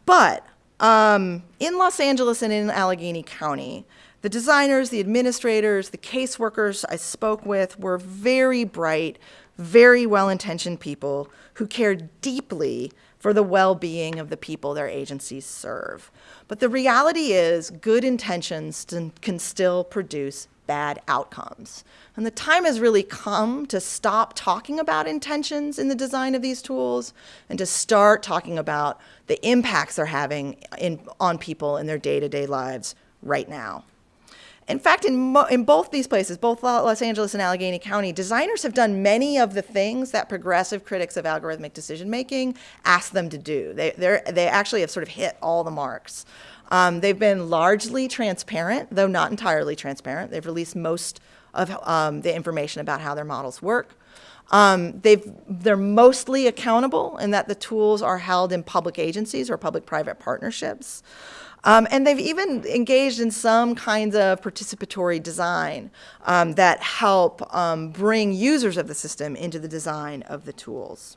But um, in Los Angeles and in Allegheny County, the designers, the administrators, the caseworkers I spoke with were very bright, very well intentioned people who care deeply for the well being of the people their agencies serve. But the reality is, good intentions can still produce bad outcomes. And the time has really come to stop talking about intentions in the design of these tools and to start talking about the impacts they're having in, on people in their day to day lives right now. In fact, in, in both these places, both Los Angeles and Allegheny County, designers have done many of the things that progressive critics of algorithmic decision making ask them to do. They, they actually have sort of hit all the marks. Um, they've been largely transparent, though not entirely transparent. They've released most of um, the information about how their models work. Um, they've, they're mostly accountable in that the tools are held in public agencies or public-private partnerships. Um, and they've even engaged in some kinds of participatory design um, that help um, bring users of the system into the design of the tools.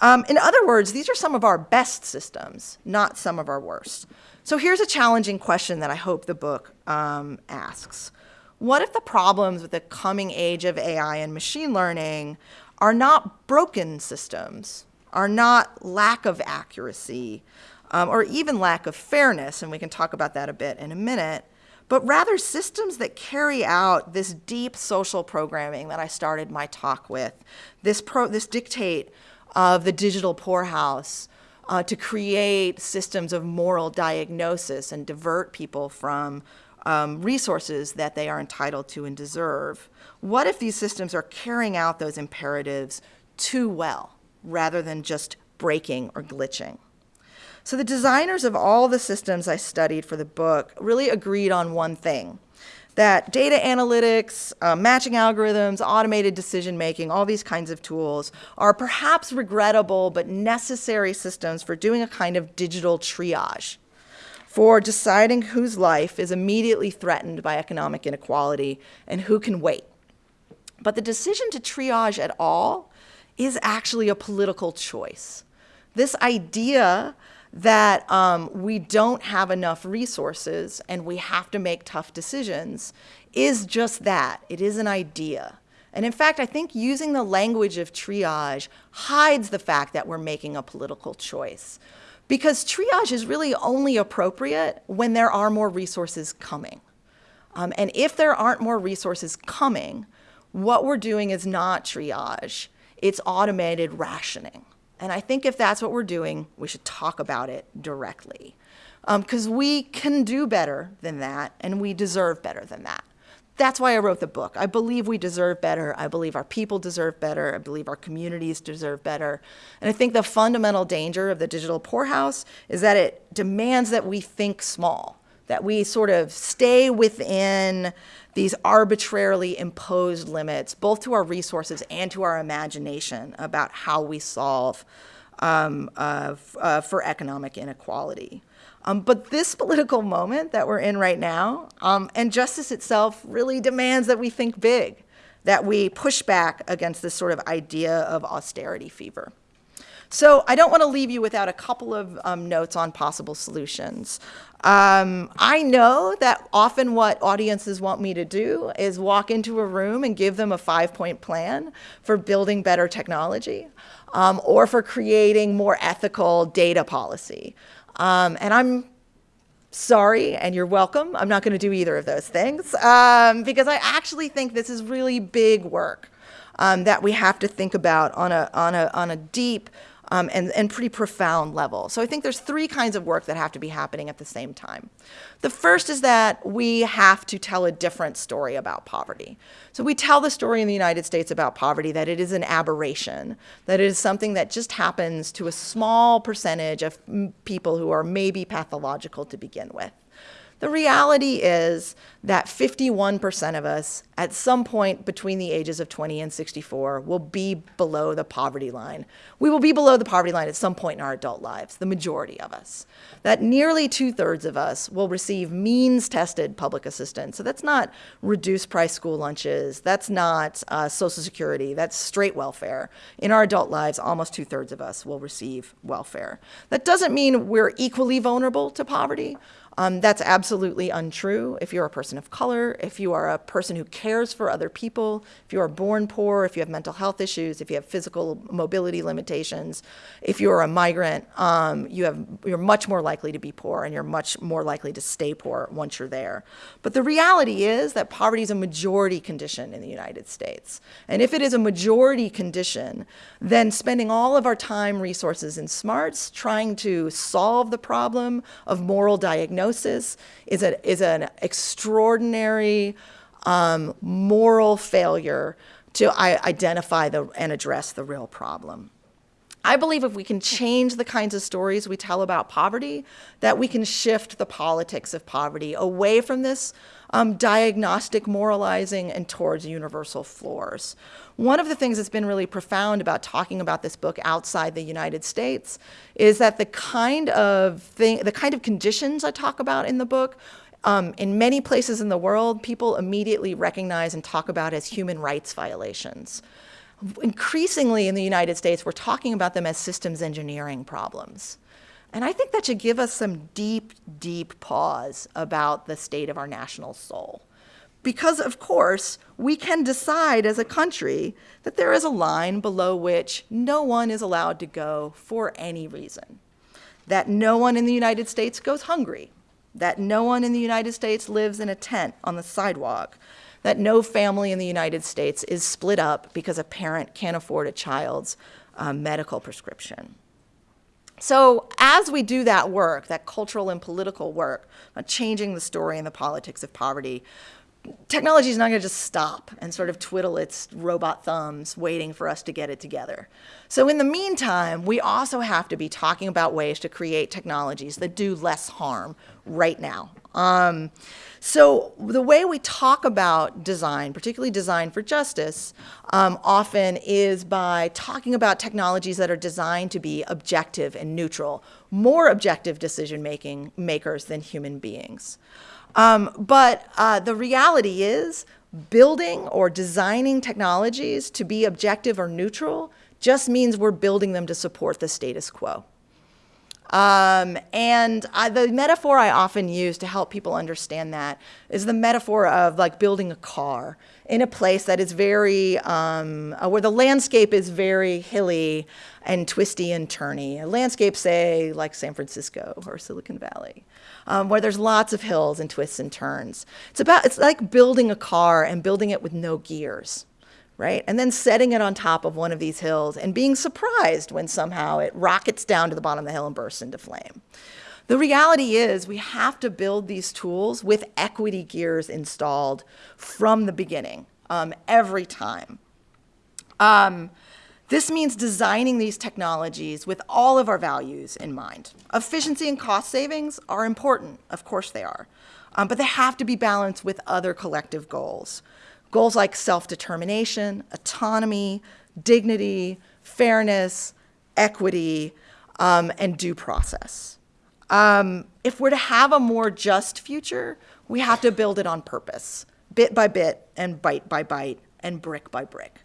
Um, in other words, these are some of our best systems, not some of our worst. So here's a challenging question that I hope the book um, asks. What if the problems with the coming age of AI and machine learning are not broken systems, are not lack of accuracy, um, or even lack of fairness, and we can talk about that a bit in a minute, but rather systems that carry out this deep social programming that I started my talk with, this, pro, this dictate of the digital poorhouse uh, to create systems of moral diagnosis and divert people from um, resources that they are entitled to and deserve. What if these systems are carrying out those imperatives too well rather than just breaking or glitching? So the designers of all the systems I studied for the book really agreed on one thing, that data analytics, uh, matching algorithms, automated decision making, all these kinds of tools are perhaps regrettable but necessary systems for doing a kind of digital triage, for deciding whose life is immediately threatened by economic inequality and who can wait. But the decision to triage at all is actually a political choice. This idea that um, we don't have enough resources and we have to make tough decisions is just that. It is an idea. And in fact, I think using the language of triage hides the fact that we're making a political choice. Because triage is really only appropriate when there are more resources coming. Um, and if there aren't more resources coming, what we're doing is not triage, it's automated rationing. And I think if that's what we're doing, we should talk about it directly. Because um, we can do better than that, and we deserve better than that. That's why I wrote the book. I believe we deserve better. I believe our people deserve better. I believe our communities deserve better. And I think the fundamental danger of the digital poorhouse is that it demands that we think small, that we sort of stay within these arbitrarily imposed limits, both to our resources and to our imagination about how we solve um, uh, uh, for economic inequality. Um, but this political moment that we're in right now, um, and justice itself really demands that we think big, that we push back against this sort of idea of austerity fever. So I don't want to leave you without a couple of um, notes on possible solutions. Um, I know that often what audiences want me to do is walk into a room and give them a five-point plan for building better technology um, or for creating more ethical data policy. Um, and I'm sorry, and you're welcome. I'm not going to do either of those things um, because I actually think this is really big work um, that we have to think about on a, on a, on a deep, um, and, and pretty profound level. So I think there's three kinds of work that have to be happening at the same time. The first is that we have to tell a different story about poverty. So we tell the story in the United States about poverty that it is an aberration, that it is something that just happens to a small percentage of people who are maybe pathological to begin with. The reality is that 51% of us at some point between the ages of 20 and 64 will be below the poverty line. We will be below the poverty line at some point in our adult lives, the majority of us. That nearly two thirds of us will receive means tested public assistance. So that's not reduced price school lunches, that's not uh, Social Security, that's straight welfare. In our adult lives, almost two thirds of us will receive welfare. That doesn't mean we're equally vulnerable to poverty. Um, that's absolutely untrue. If you're a person of color, if you are a person who cares for other people, if you are born poor, if you have mental health issues, if you have physical mobility limitations, if you're a migrant, um, you have, you're much more likely to be poor and you're much more likely to stay poor once you're there. But the reality is that poverty is a majority condition in the United States. And if it is a majority condition, then spending all of our time, resources, and smarts trying to solve the problem of moral diagnosis diagnosis is, a, is an extraordinary um, moral failure to identify the, and address the real problem. I believe if we can change the kinds of stories we tell about poverty, that we can shift the politics of poverty away from this um, diagnostic moralizing and towards universal floors. One of the things that's been really profound about talking about this book outside the United States is that the kind of thing, the kind of conditions I talk about in the book um, in many places in the world, people immediately recognize and talk about as human rights violations. increasingly in the United States, we're talking about them as systems engineering problems. And I think that should give us some deep, deep pause about the state of our national soul. Because, of course, we can decide as a country that there is a line below which no one is allowed to go for any reason. That no one in the United States goes hungry. That no one in the United States lives in a tent on the sidewalk. That no family in the United States is split up because a parent can't afford a child's uh, medical prescription. So as we do that work, that cultural and political work, changing the story and the politics of poverty, technology is not going to just stop and sort of twiddle its robot thumbs waiting for us to get it together. So in the meantime, we also have to be talking about ways to create technologies that do less harm right now. Um, so the way we talk about design, particularly design for justice, um, often is by talking about technologies that are designed to be objective and neutral, more objective decision making makers than human beings. Um, but uh, the reality is building or designing technologies to be objective or neutral just means we're building them to support the status quo. Um, and I, the metaphor I often use to help people understand that is the metaphor of like building a car in a place that is very, um, uh, where the landscape is very hilly and twisty and turny. A landscape, say, like San Francisco or Silicon Valley, um, where there's lots of hills and twists and turns. It's about, it's like building a car and building it with no gears right? And then setting it on top of one of these hills and being surprised when somehow it rockets down to the bottom of the hill and bursts into flame. The reality is we have to build these tools with equity gears installed from the beginning, um, every time. Um, this means designing these technologies with all of our values in mind. Efficiency and cost savings are important, of course they are, um, but they have to be balanced with other collective goals. Goals like self-determination, autonomy, dignity, fairness, equity, um, and due process. Um, if we're to have a more just future, we have to build it on purpose, bit by bit and bite by bite and brick by brick.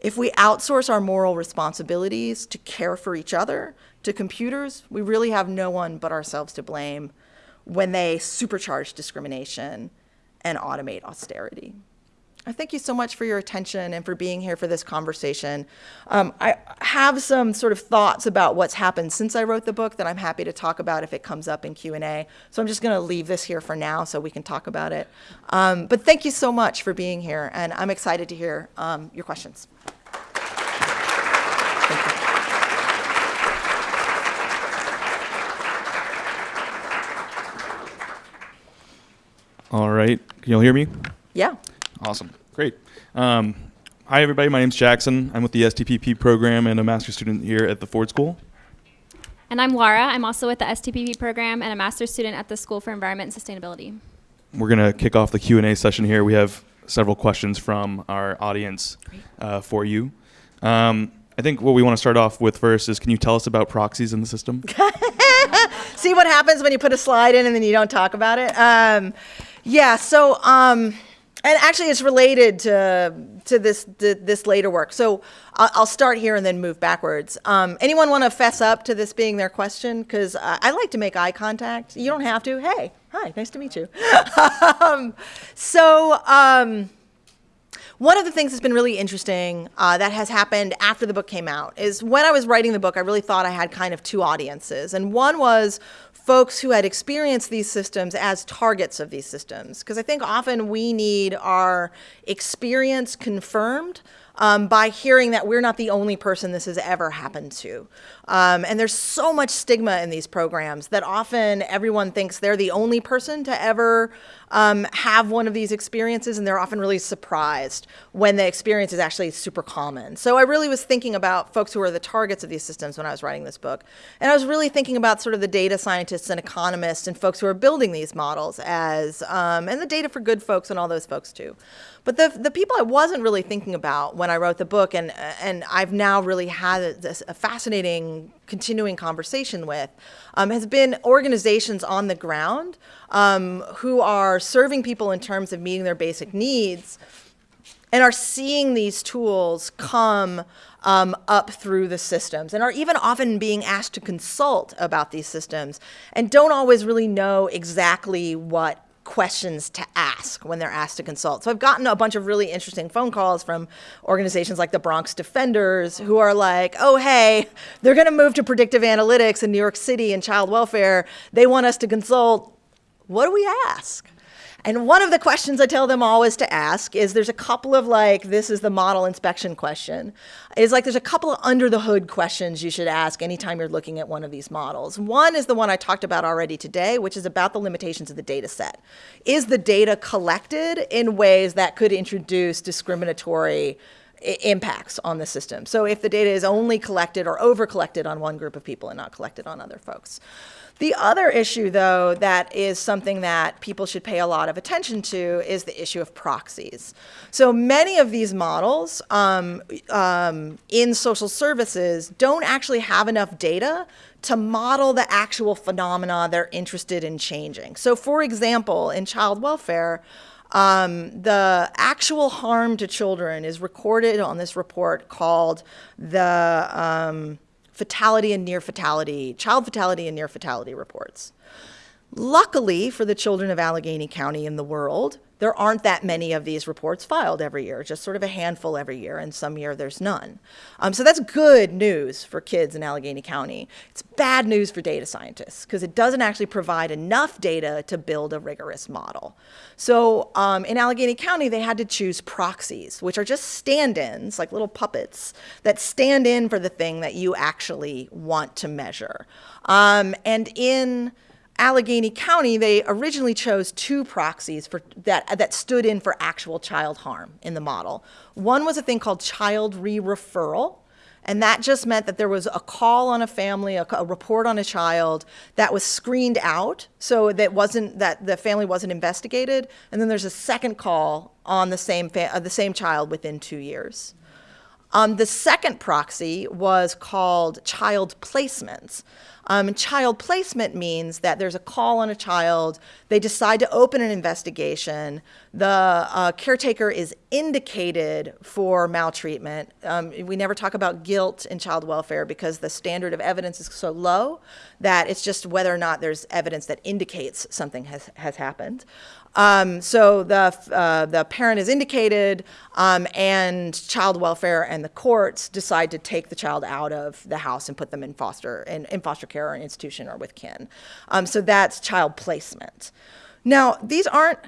If we outsource our moral responsibilities to care for each other to computers, we really have no one but ourselves to blame when they supercharge discrimination and automate austerity. I thank you so much for your attention and for being here for this conversation. Um, I have some sort of thoughts about what's happened since I wrote the book that I'm happy to talk about if it comes up in Q&A. So I'm just going to leave this here for now so we can talk about it. Um, but thank you so much for being here, and I'm excited to hear um, your questions. All right. Can you all hear me? Yeah. Awesome. Great. Um, hi, everybody. My name's Jackson. I'm with the STPP program and a master's student here at the Ford School. And I'm Laura. I'm also with the STPP program and a master's student at the School for Environment and Sustainability. We're going to kick off the Q&A session here. We have several questions from our audience uh, for you. Um, I think what we want to start off with first is can you tell us about proxies in the system? See what happens when you put a slide in and then you don't talk about it? Um, yeah, so... And actually it's related to to this to this later work. So I'll, start here and then move backwards. Um, anyone want to fess up to this being their question? Because uh, I like to make eye contact. You don't have to. Hey, hi, nice to meet you. um, so. Um, one of the things that's been really interesting uh, that has happened after the book came out is when I was writing the book, I really thought I had kind of two audiences. And one was folks who had experienced these systems as targets of these systems. Because I think often we need our experience confirmed um, by hearing that we're not the only person this has ever happened to. Um, and there's so much stigma in these programs that often everyone thinks they're the only person to ever um, have one of these experiences, and they're often really surprised when the experience is actually super common. So I really was thinking about folks who are the targets of these systems when I was writing this book. And I was really thinking about sort of the data scientists and economists and folks who are building these models as, um, and the data for good folks and all those folks too. But the, the people I wasn't really thinking about when I wrote the book, and, and I've now really had a fascinating continuing conversation with, um, has been organizations on the ground um, who are serving people in terms of meeting their basic needs and are seeing these tools come um, up through the systems and are even often being asked to consult about these systems and don't always really know exactly what questions to ask when they're asked to consult. So I've gotten a bunch of really interesting phone calls from organizations like the Bronx Defenders who are like, oh, hey, they're going to move to predictive analytics in New York City and child welfare. They want us to consult. What do we ask? And one of the questions I tell them always to ask is there's a couple of like, this is the model inspection question, is like there's a couple of under the hood questions you should ask anytime you're looking at one of these models. One is the one I talked about already today, which is about the limitations of the data set. Is the data collected in ways that could introduce discriminatory impacts on the system. So if the data is only collected or over collected on one group of people and not collected on other folks. The other issue, though, that is something that people should pay a lot of attention to is the issue of proxies. So many of these models um, um, in social services don't actually have enough data to model the actual phenomena they're interested in changing. So for example, in child welfare, um, the actual harm to children is recorded on this report called the um, fatality and near fatality, child fatality and near fatality reports. Luckily for the children of Allegheny County in the world, there aren't that many of these reports filed every year, just sort of a handful every year, and some year there's none. Um, so that's good news for kids in Allegheny County. It's bad news for data scientists because it doesn't actually provide enough data to build a rigorous model. So um, in Allegheny County, they had to choose proxies, which are just stand-ins, like little puppets, that stand in for the thing that you actually want to measure. Um, and in Allegheny County, they originally chose two proxies for that, that stood in for actual child harm in the model. One was a thing called child re-referral, and that just meant that there was a call on a family, a, a, report on a child that was screened out, so that wasn't that the family wasn't investigated, and then there's a second call on the same uh, the same child within two years. Um, the second proxy was called child placements. Um, child placement means that there's a call on a child, they decide to open an investigation, the uh, caretaker is indicated for maltreatment. Um, we never talk about guilt in child welfare because the standard of evidence is so low that it's just whether or not there's evidence that indicates something has, has happened. Um, so the, uh, the parent is indicated um, and child welfare and the courts decide to take the child out of the house and put them in foster, in, in foster care or an institution or with kin. Um, so that's child placement. Now, these aren't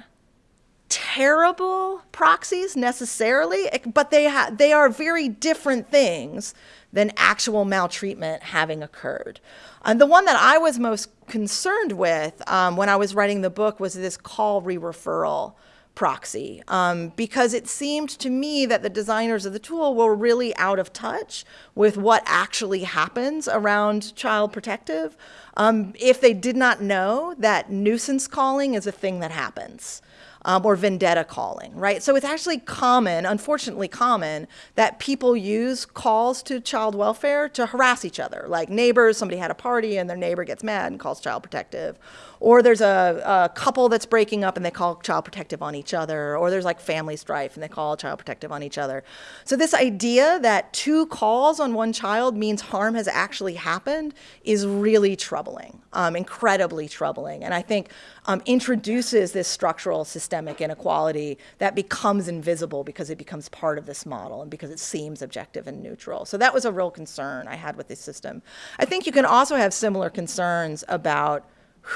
terrible proxies necessarily, but they, they are very different things than actual maltreatment having occurred. And the one that I was most concerned with um, when I was writing the book was this call re-referral proxy. Um, because it seemed to me that the designers of the tool were really out of touch with what actually happens around child protective um, if they did not know that nuisance calling is a thing that happens um, or vendetta calling, right? So it's actually common, unfortunately common, that people use calls to child welfare to harass each other. Like neighbors, somebody had a party and their neighbor gets mad and calls child protective. Or there's a, a couple that's breaking up and they call child protective on each other. Or there's like family strife and they call child protective on each other. So this idea that two calls on one child means harm has actually happened is really troubling, um, incredibly troubling. And I think um, introduces this structural systemic inequality that becomes invisible because it becomes part of this model and because it seems objective and neutral. So that was a real concern I had with this system. I think you can also have similar concerns about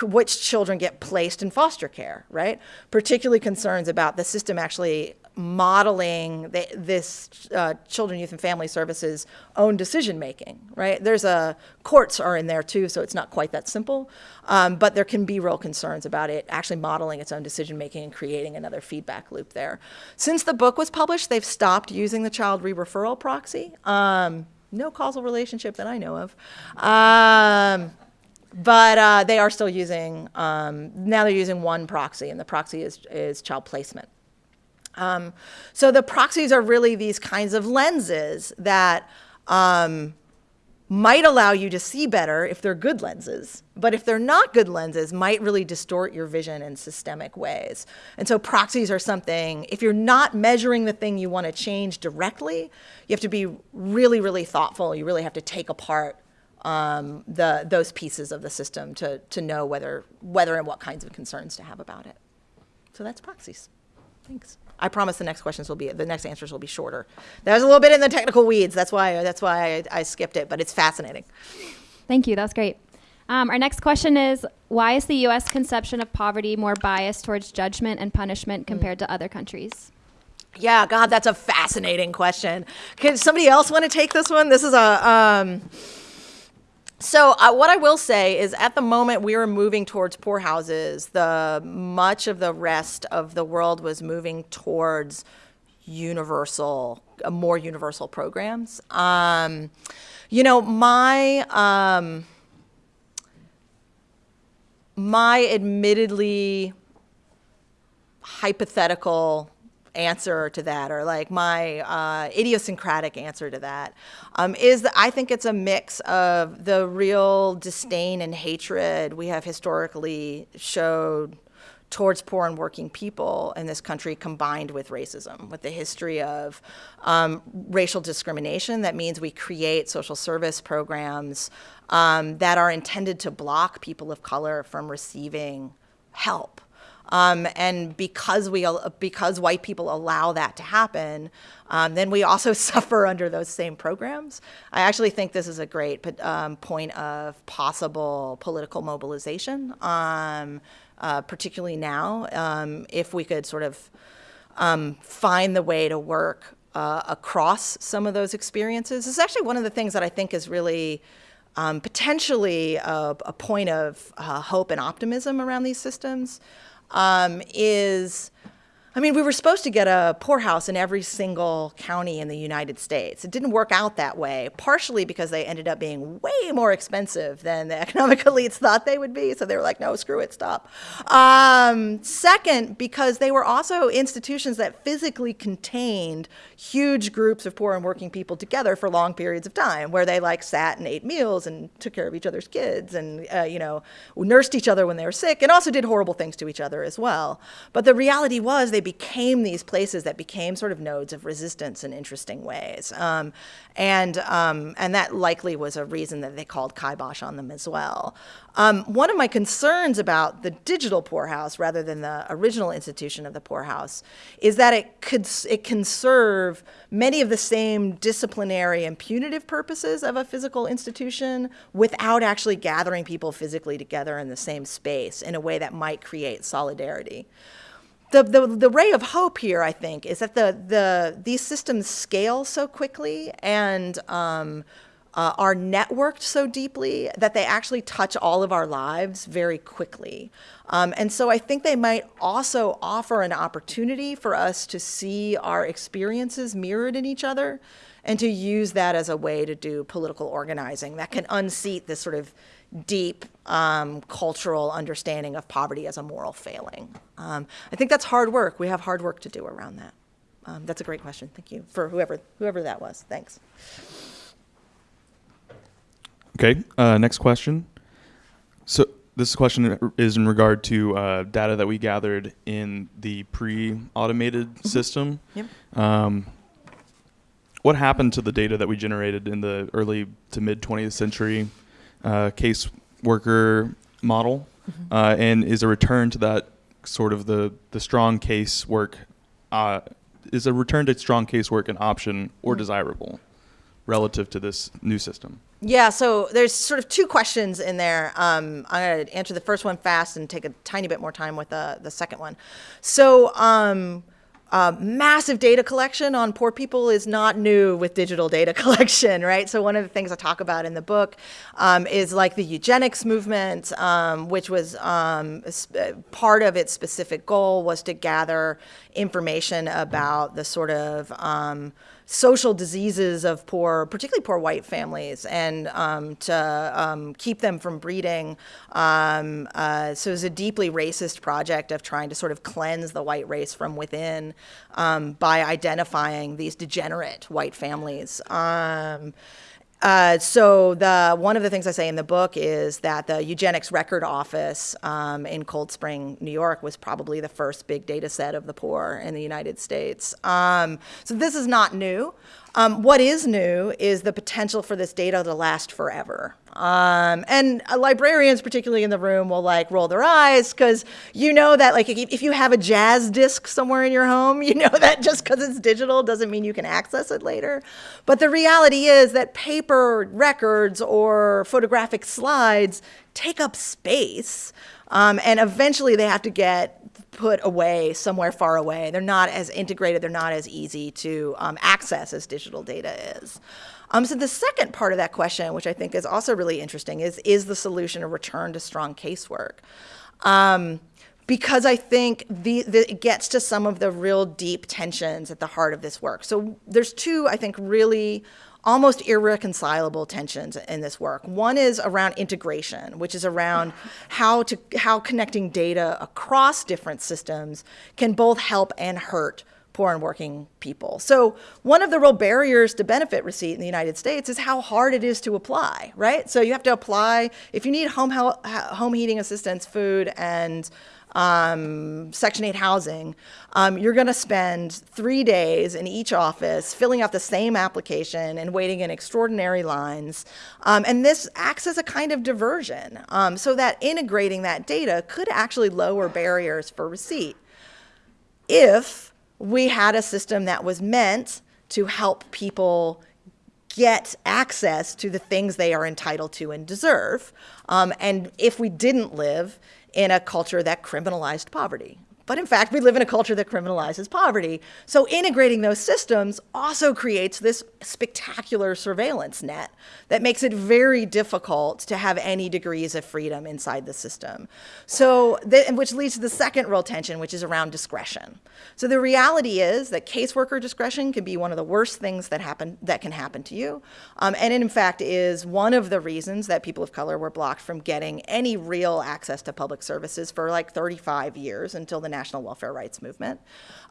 which children get placed in foster care, right? Particularly concerns about the system actually modeling the, this uh, children, youth, and family services own decision making, right? There's a courts are in there too, so it's not quite that simple, um, but there can be real concerns about it actually modeling its own decision making and creating another feedback loop there. Since the book was published, they've stopped using the child re-referral proxy. Um, no causal relationship that I know of. Um, but uh, they are still using, um, now they're using one proxy, and the proxy is, is child placement. Um, so the proxies are really these kinds of lenses that um, might allow you to see better if they're good lenses. But if they're not good lenses, might really distort your vision in systemic ways. And so proxies are something, if you're not measuring the thing you want to change directly, you have to be really, really thoughtful. You really have to take apart um, the, those pieces of the system to, to know whether, whether and what kinds of concerns to have about it. So that's proxies. Thanks. I promise the next questions will be, the next answers will be shorter. That was a little bit in the technical weeds. That's why, that's why I, I skipped it, but it's fascinating. Thank you. That's great. Um, our next question is Why is the U.S. conception of poverty more biased towards judgment and punishment compared to other countries? Yeah, God, that's a fascinating question. Can somebody else want to take this one? This is a. Um, so uh, what I will say is, at the moment we were moving towards poorhouses, the much of the rest of the world was moving towards universal, uh, more universal programs. Um, you know, my um, my admittedly hypothetical answer to that, or like my uh, idiosyncratic answer to that, um, is that I think it's a mix of the real disdain and hatred we have historically showed towards poor and working people in this country combined with racism, with the history of um, racial discrimination. That means we create social service programs um, that are intended to block people of color from receiving help. Um, and because we because white people allow that to happen, um, then we also suffer under those same programs. I actually think this is a great um, point of possible political mobilization, um, uh, particularly now, um, if we could sort of um, find the way to work uh, across some of those experiences. This is actually one of the things that I think is really potentially a, a, point of uh, hope and optimism around these systems um, is I mean, we were supposed to get a poorhouse in every single county in the United States. It didn't work out that way, partially because they ended up being way more expensive than the economic elites thought they would be. So they were like, no, screw it, stop. Um, second, because they were also institutions that physically contained huge groups of poor and working people together for long periods of time, where they like sat and ate meals and took care of each other's kids and, uh, you know, nursed each other when they were sick and also did horrible things to each other as well. But the reality was they became these places that became sort of nodes of resistance in interesting ways. Um, and, um, and that likely was a reason that they called kibosh on them as well. Um, one of my concerns about the digital poorhouse rather than the original institution of the poorhouse is that it could it can serve many of the same disciplinary and punitive purposes of a physical institution without actually gathering people physically together in the same space in a way that might create solidarity the, the, the ray of hope here, I think, is that the, the, these systems scale so quickly and um, uh, are networked so deeply that they actually touch all of our lives very quickly. Um, and so I think they might also offer an opportunity for us to see our experiences mirrored in each other and to use that as a way to do political organizing that can unseat this sort of deep um, cultural understanding of poverty as a moral failing. Um, I think that's hard work. We have hard work to do around that. Um, that's a great question. Thank you for whoever whoever that was. Thanks. Okay. Uh, next question. So this question is in regard to uh, data that we gathered in the pre-automated mm-hmm. system. Yep. Um, what happened to the data that we generated in the early to mid 20th century uh, case worker model, mm-hmm. uh, and is a return to that sort of the the strong case work uh, is a return to strong casework an option or mm-hmm. desirable relative to this new system? Yeah, so there's sort of two questions in there. Um, I'm going to answer the first one fast and take a tiny bit more time with the, the second one. So, um, uh, massive data collection on poor people is not new with digital data collection, right? So one of the things I talk about in the book um, is like the eugenics movement, um, which was um, uh, part of its specific goal was to gather information about the sort of um, social diseases of poor, particularly poor white families, and um, to um, keep them from breeding. Um, uh, so it was a deeply racist project of trying to sort of cleanse the white race from within um, by identifying these degenerate white families. Uh, so the one of the things I say in the book is that the eugenics record office um, in Cold Spring, New York, was probably the first big data set of the poor in the United States. Um, so this is not new. Um, what is new is the potential for this data to last forever. Um, and uh, librarians, particularly in the room, will like roll their eyes because you know that like if, if you have a Jaz disc somewhere in your home, you know that just because it's digital doesn't mean you can access it later. But the reality is that paper records or photographic slides take up space. Um, and eventually they have to get put away somewhere far away. They're not as integrated, they're not as easy to um, access as digital data is. Um, so the second part of that question, which I think is also really interesting, is is the solution a return to strong casework? Um, because I think the, the, it gets to some of the real deep tensions at the heart of this work. So there's two, I think, really almost irreconcilable tensions in this work. One is around integration, which is around how to how connecting data across different systems can both help and hurt poor and working people. So one of the real barriers to benefit receipt in the United States is how hard it is to apply, right? So you have to apply, if you need home, home heating assistance, food, and um, Section 8 housing, um, you're going to spend three days in each office filling out the same application and waiting in extraordinary lines. Um, and this acts as a kind of diversion um, so that integrating that data could actually lower barriers for receipt if we had a system that was meant to help people get access to the things they are entitled to and deserve. Um, and if we didn't live in a culture that criminalized poverty. But in fact, we live in a culture that criminalizes poverty. So integrating those systems also creates this spectacular surveillance net that makes it very difficult to have any degrees of freedom inside the system. So, which leads to the second real tension, which is around discretion. So the reality is that caseworker discretion can be one of the worst things that happen that can happen to you, um, and in fact is one of the reasons that people of color were blocked from getting any real access to public services for like 35 years until the national welfare rights movement.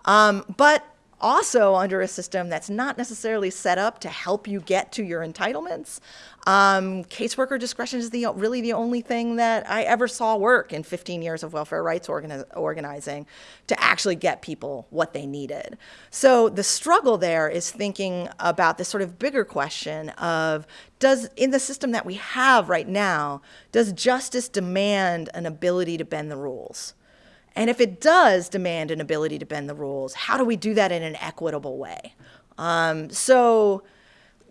Um, but also under a system that's not necessarily set up to help you get to your entitlements. Um, caseworker discretion is the, really the only thing that I ever saw work in 15 years of welfare rights organi organizing to actually get people what they needed. So the struggle there is thinking about this sort of bigger question of does, in the system that we have right now, does justice demand an ability to bend the rules? And if it does demand an ability to bend the rules, how do we do that in an equitable way? Um, so,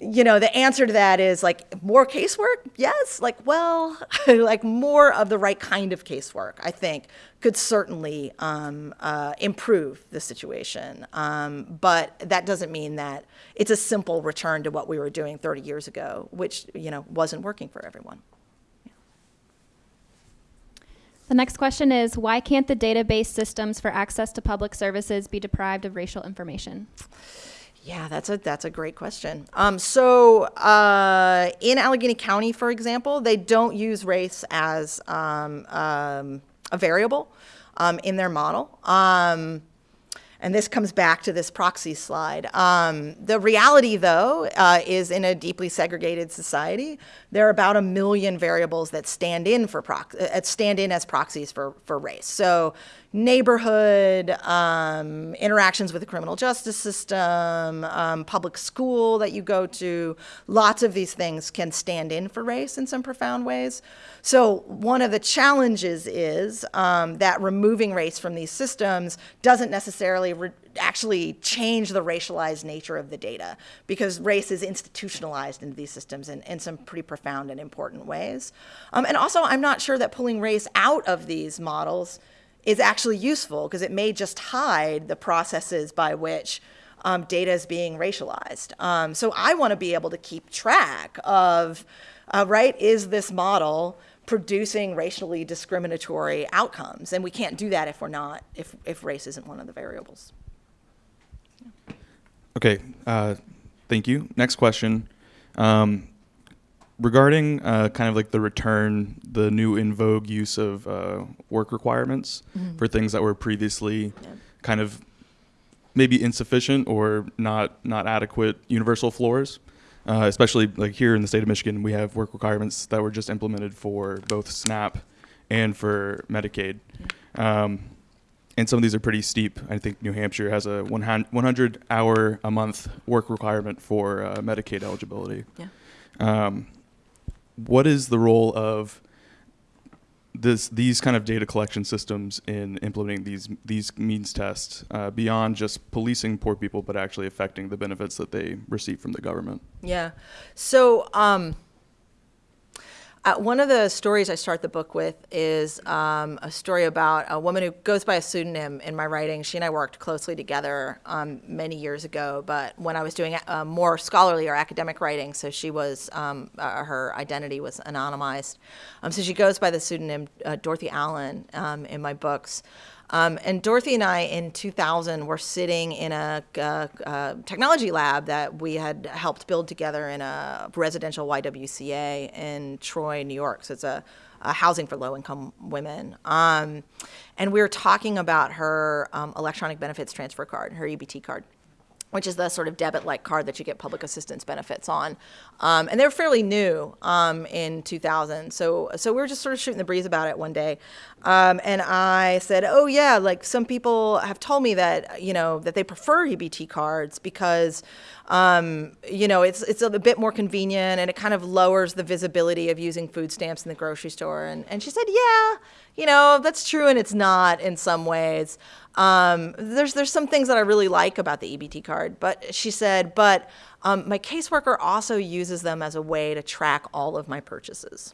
you know, the answer to that is like more casework? Yes. Like, well, like more of the right kind of casework, I think, could certainly um, uh, improve the situation. Um, but that doesn't mean that it's a simple return to what we were doing 30 years ago, which, you know, wasn't working for everyone. The next question is why can't the database systems for access to public services be deprived of racial information? Yeah, that's a that's a great question. Um, so uh, in Allegheny County, for example, they don't use race as um, um, a variable um, in their model. And this comes back to this proxy slide. Um, the reality, though, uh, is in a deeply segregated society, there are about a million variables that stand in for prox- uh, stand in as proxies for, for race. So neighborhood, um, interactions with the criminal justice system, um, public school that you go to, lots of these things can stand in for race in some profound ways. So one of the challenges is um, that removing race from these systems doesn't necessarily actually change the racialized nature of the data because race is institutionalized into these systems in, in some pretty profound and important ways. Um, and also, I'm not sure that pulling race out of these models is actually useful because it may just hide the processes by which um, data is being racialized. Um, so I want to be able to keep track of, uh, right, is this model producing racially discriminatory outcomes? And we can't do that if we're not, if, if race isn't one of the variables. Okay, uh, thank you. Next question. Um, regarding uh, kind of like the return, the new in vogue use of uh, work requirements mm-hmm. for things that were previously yeah. kind of maybe insufficient or not not adequate universal floors. uh, especially like here in the state of Michigan, we have work requirements that were just implemented for both SNAP and for Medicaid. Um, and some of these are pretty steep. I think New Hampshire has a 100 hour a month work requirement for uh, Medicaid eligibility. Yeah. Um, what is the role of this these kind of data collection systems in implementing these these means tests uh, beyond just policing poor people, but actually affecting the benefits that they receive from the government? Yeah. So, um, uh, one of the stories I start the book with is um, a story about a woman who goes by a pseudonym in my writing. She and I worked closely together um, many years ago, but when I was doing uh, more scholarly or academic writing, so she was, um, uh, her identity was anonymized. Um, so she goes by the pseudonym uh, Dorothy Allen um, in my books. Um, and Dorothy and I in 2000 were sitting in a, a, a, technology lab that we had helped build together in a residential YWCA in Troy, New York. So it's a, a housing for low income women. Um, and we were talking about her um, electronic benefits transfer card, her EBT card which is the sort of debit-like card that you get public assistance benefits on. Um, and they're fairly new um, in 2000. So, so we were just sort of shooting the breeze about it one day. Um, and I said, oh yeah, like some people have told me that, you know, that they prefer EBT cards because, um, you know, it's, it's a bit more convenient and it kind of lowers the visibility of using food stamps in the grocery store. And, and she said, yeah, you know, that's true and it's not in some ways. Um, there's there's some things that I really like about the EBT card, but she said, but um, my caseworker also uses them as a way to track all of my purchases.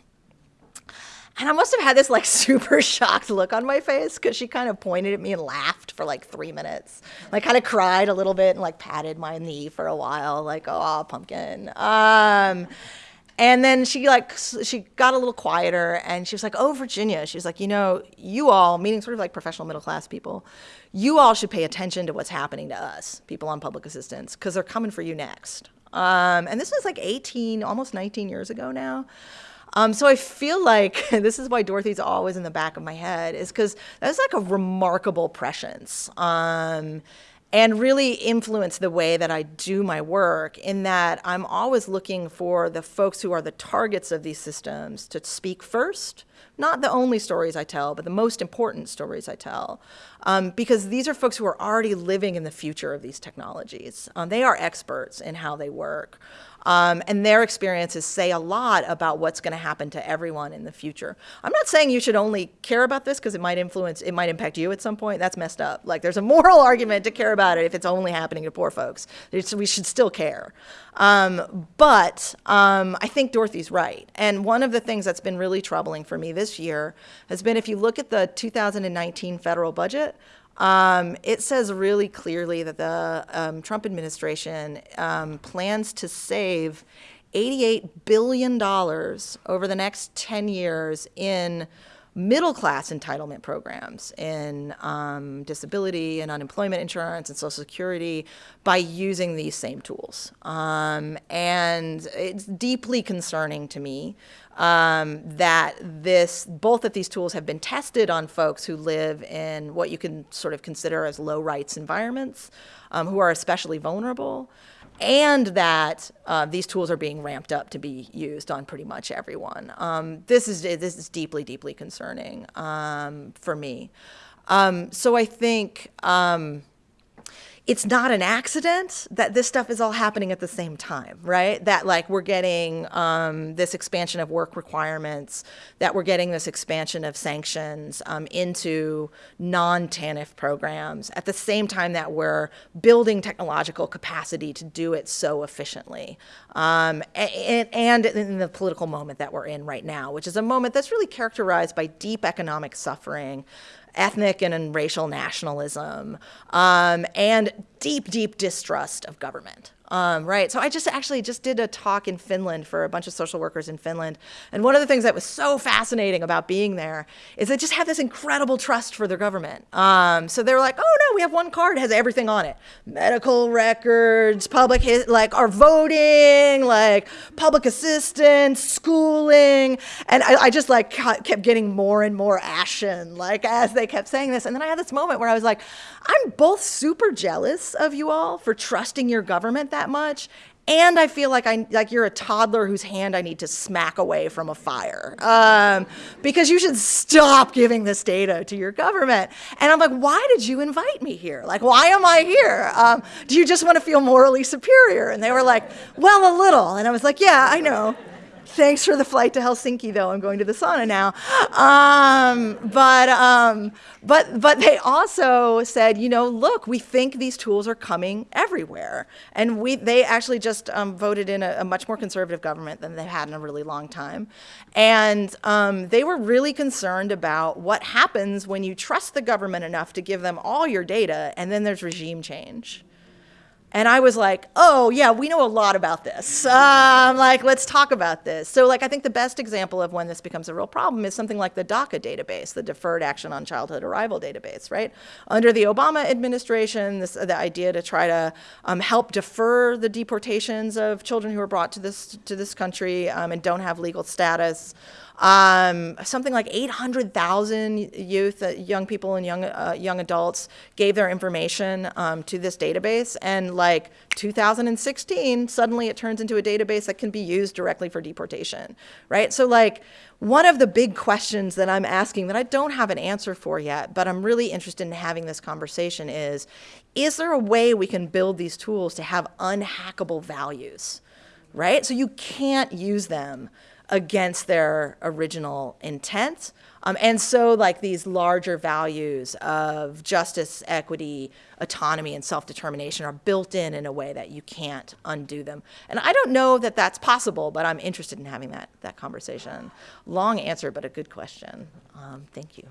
And I must have had this like super shocked look on my face because she kind of pointed at me and laughed for like three minutes. Like kind of cried a little bit and like patted my knee for a while, like, oh, pumpkin. Um, and then she like she got a little quieter and she was like, "Oh, Virginia." She was like, "You know, you all, meaning sort of like professional middle class people, you all should pay attention to what's happening to us, people on public assistance, because they're coming for you next." Um, and this was like 18, almost 19 years ago now. Um, so I feel like this is why Dorothy's always in the back of my head, is because that's like a remarkable prescience. Um, and really influence the way that I do my work in that I'm always looking for the folks who are the targets of these systems to speak first, not the only stories I tell, but the most important stories I tell. Um, because these are folks who are already living in the future of these technologies. Um, they are experts in how they work. Um, and their experiences say a lot about what's going to happen to everyone in the future. I'm not saying you should only care about this because it might influence, it might impact you at some point. That's messed up. Like there's a moral argument to care about it if it's only happening to poor folks. It's, we should still care. Um, but um, I think Dorothy's right. And one of the things that's been really troubling for me this year has been if you look at the 2019 federal budget, um, it says really clearly that the um, Trump administration um, plans to save $88 billion over the next 10 years in middle class entitlement programs in um, disability and unemployment insurance and social security by using these same tools. Um, and it's deeply concerning to me um, that this, both of these tools have been tested on folks who live in what you can sort of consider as low rights environments, um, who are especially vulnerable and that uh, these tools are being ramped up to be used on pretty much everyone. Um, this is this is deeply, deeply concerning um, for me. Um, so I think um, it's not an accident that this stuff is all happening at the same time, right? That like we're getting um, this expansion of work requirements, that we're getting this expansion of sanctions um, into non-TANF programs at the same time that we're building technological capacity to do it so efficiently. Um, and, and in the political moment that we're in right now, which is a moment that's really characterized by deep economic suffering, ethnic and racial nationalism, um, and deep, deep distrust of government. Um, right. So I just actually just did a talk in Finland for a bunch of social workers in Finland. And one of the things that was so fascinating about being there is they just have this incredible trust for their government. Um, so they're like, oh no, we have one card, has everything on it. Medical records, public, like our voting, like public assistance, schooling. And I, I just like kept getting more and more ashen, like as they kept saying this. And then I had this moment where I was like, I'm both super jealous of you all for trusting your government that that much. And I feel like I like you're a toddler whose hand I need to smack away from a fire, um, because you should stop giving this data to your government. And I'm like, why did you invite me here? Like, why am I here? Um, do you just want to feel morally superior? And they were like, well, a little. And I was like, yeah, I know. Thanks for the flight to Helsinki, though. I'm going to the sauna now. Um, but, um, but, but they also said, you know, look, we think these tools are coming everywhere. And we, they actually just um, voted in a, a, much more conservative government than they've had in a really long time. And um, they were really concerned about what happens when you trust the government enough to give them all your data and then there's regime change. And I was like, oh, yeah, we know a lot about this. Um, like, let's talk about this. So, like, I think the best example of when this becomes a real problem is something like the DACA database, the Deferred Action on Childhood Arrival database, right? Under the Obama administration, this, the idea to try to um, help defer the deportations of children who are brought to this, to this country um, and don't have legal status. Um, something like 800,000 youth, uh, young people and young, uh, young adults gave their information um, to this database. And like 2016, suddenly it turns into a database that can be used directly for deportation, right? So like one of the big questions that I'm asking that I don't have an answer for yet, but I'm really interested in having this conversation is, is there a way we can build these tools to have unhackable values, right? So you can't use them against their original intent. Um, and so like these larger values of justice, equity, autonomy, and self-determination are built in in a way that you can't undo them. And I don't know that that's possible, but I'm interested in having that, that conversation. Long answer, but a good question. Um, thank you.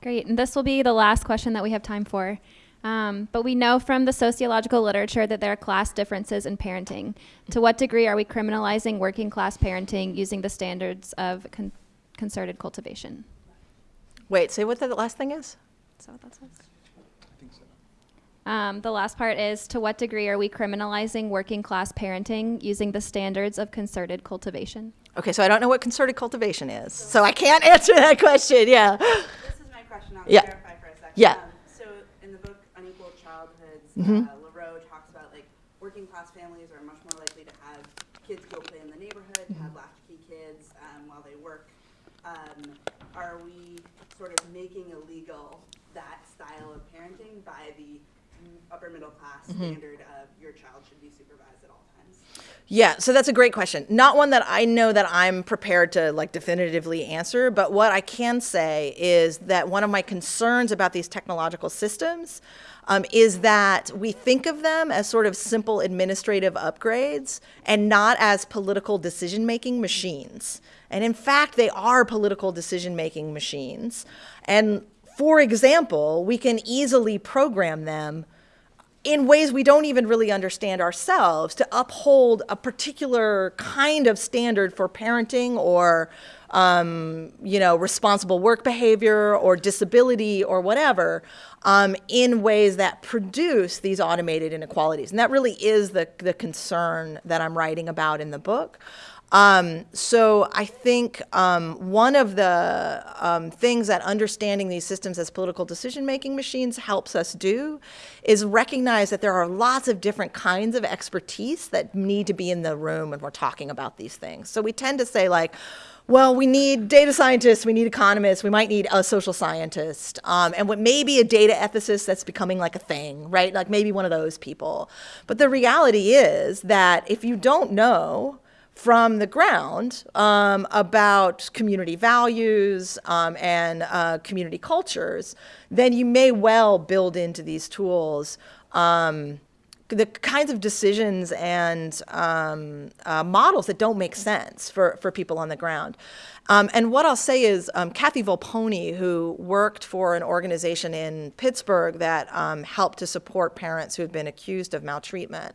Great, and this will be the last question that we have time for. Um, but we know from the sociological literature that there are class differences in parenting. To what degree are we criminalizing working class parenting using the standards of con concerted cultivation? Wait, say what the last thing is? Is that what that says? I think so. Um, the last part is to what degree are we criminalizing working class parenting using the standards of concerted cultivation? Okay, so I don't know what concerted cultivation is, so I can't answer that question. Yeah. This is my question. I'll yeah. clarify for a second. Yeah. Um, Mm-hmm. Uh, Lareau talks about like working class families are much more likely to have kids go play in the neighborhood, mm-hmm. have latchkey kids um, while they work. Um, are we sort of making illegal that style of parenting by the upper middle class mm-hmm. standard of your child should be supervised at all? Yeah, so that's a great question. Not one that I know that I'm prepared to like definitively answer, but what I can say is that one of my concerns about these technological systems um, is that we think of them as sort of simple administrative upgrades and not as political decision-making machines. And in fact, they are political decision-making machines. And for example, we can easily program them in ways we don't even really understand ourselves to uphold a particular kind of standard for parenting or um, you know, responsible work behavior or disability or whatever um, in ways that produce these automated inequalities. And that really is the, the concern that I'm writing about in the book. Um, so I think um, one of the um, things that understanding these systems as political decision-making machines helps us do is recognize that there are lots of different kinds of expertise that need to be in the room when we're talking about these things. So we tend to say like, well, we need data scientists, we need economists, we might need a social scientist, um, and what maybe a data ethicist that's becoming like a thing, right? Like maybe one of those people. But the reality is that if you don't know from the ground um, about community values um, and uh, community cultures, then you may well build into these tools um, the kinds of decisions and um, uh, models that don't make sense for, for people on the ground. Um, and what I'll say is um, Kathy Volponi, who worked for an organization in Pittsburgh that um, helped to support parents who had been accused of maltreatment,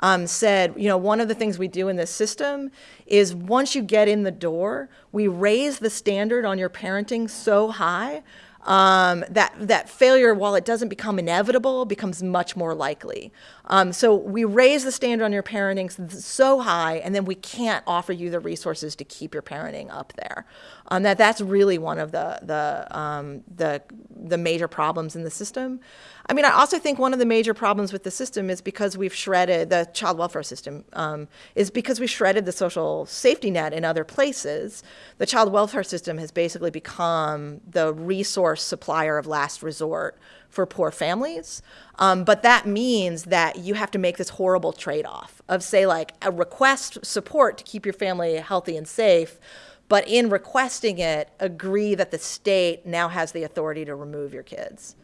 um, said, you know, one of the things we do in this system is once you get in the door, we raise the standard on your parenting so high um, that, that failure, while it doesn't become inevitable, becomes much more likely. Um, so we raise the standard on your parenting so high, and then we can't offer you the resources to keep your parenting up there. Um, that that's really one of the the um, the the major problems in the system. I mean, I also think one of the major problems with the system is because we've shredded the child welfare system, um, is because we shredded the social safety net in other places. The child welfare system has basically become the resource supplier of last resort for poor families. Um, but that means that you have to make this horrible trade off of, say, like a request support to keep your family healthy and safe. But in requesting it, agree that the state now has the authority to remove your kids.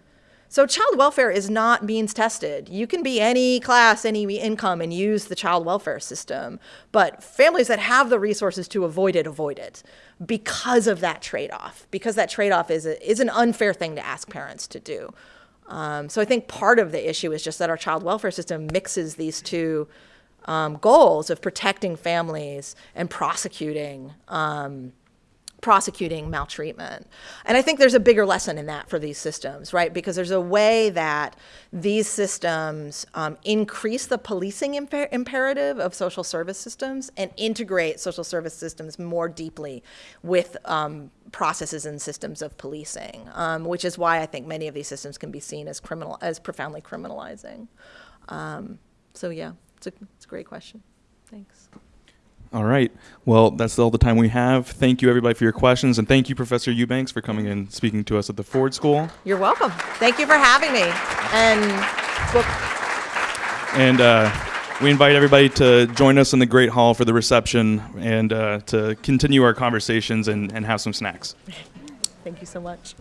So child welfare is not means tested. You can be any class, any income, and use the child welfare system. But families that have the resources to avoid it, avoid it because of that trade-off. Because that trade-off is, a, is an unfair thing to ask parents to do. Um, so I think part of the issue is just that our child welfare system mixes these two um, goals of protecting families and prosecuting um, prosecuting maltreatment. And I think there's a bigger lesson in that for these systems, right? Because there's a way that these systems um, increase the policing imper imperative of social service systems and integrate social service systems more deeply with um, processes and systems of policing, um, which is why I think many of these systems can be seen as criminal, as profoundly criminalizing. Um, so yeah, it's a, it's a great question. Thanks. All right. Well, that's all the time we have. Thank you, everybody, for your questions. And thank you, Professor Eubanks, for coming and speaking to us at the Ford School. You're welcome. Thank you for having me. And well, And uh, we invite everybody to join us in the Great Hall for the reception and uh, to continue our conversations and, and have some snacks. thank you so much.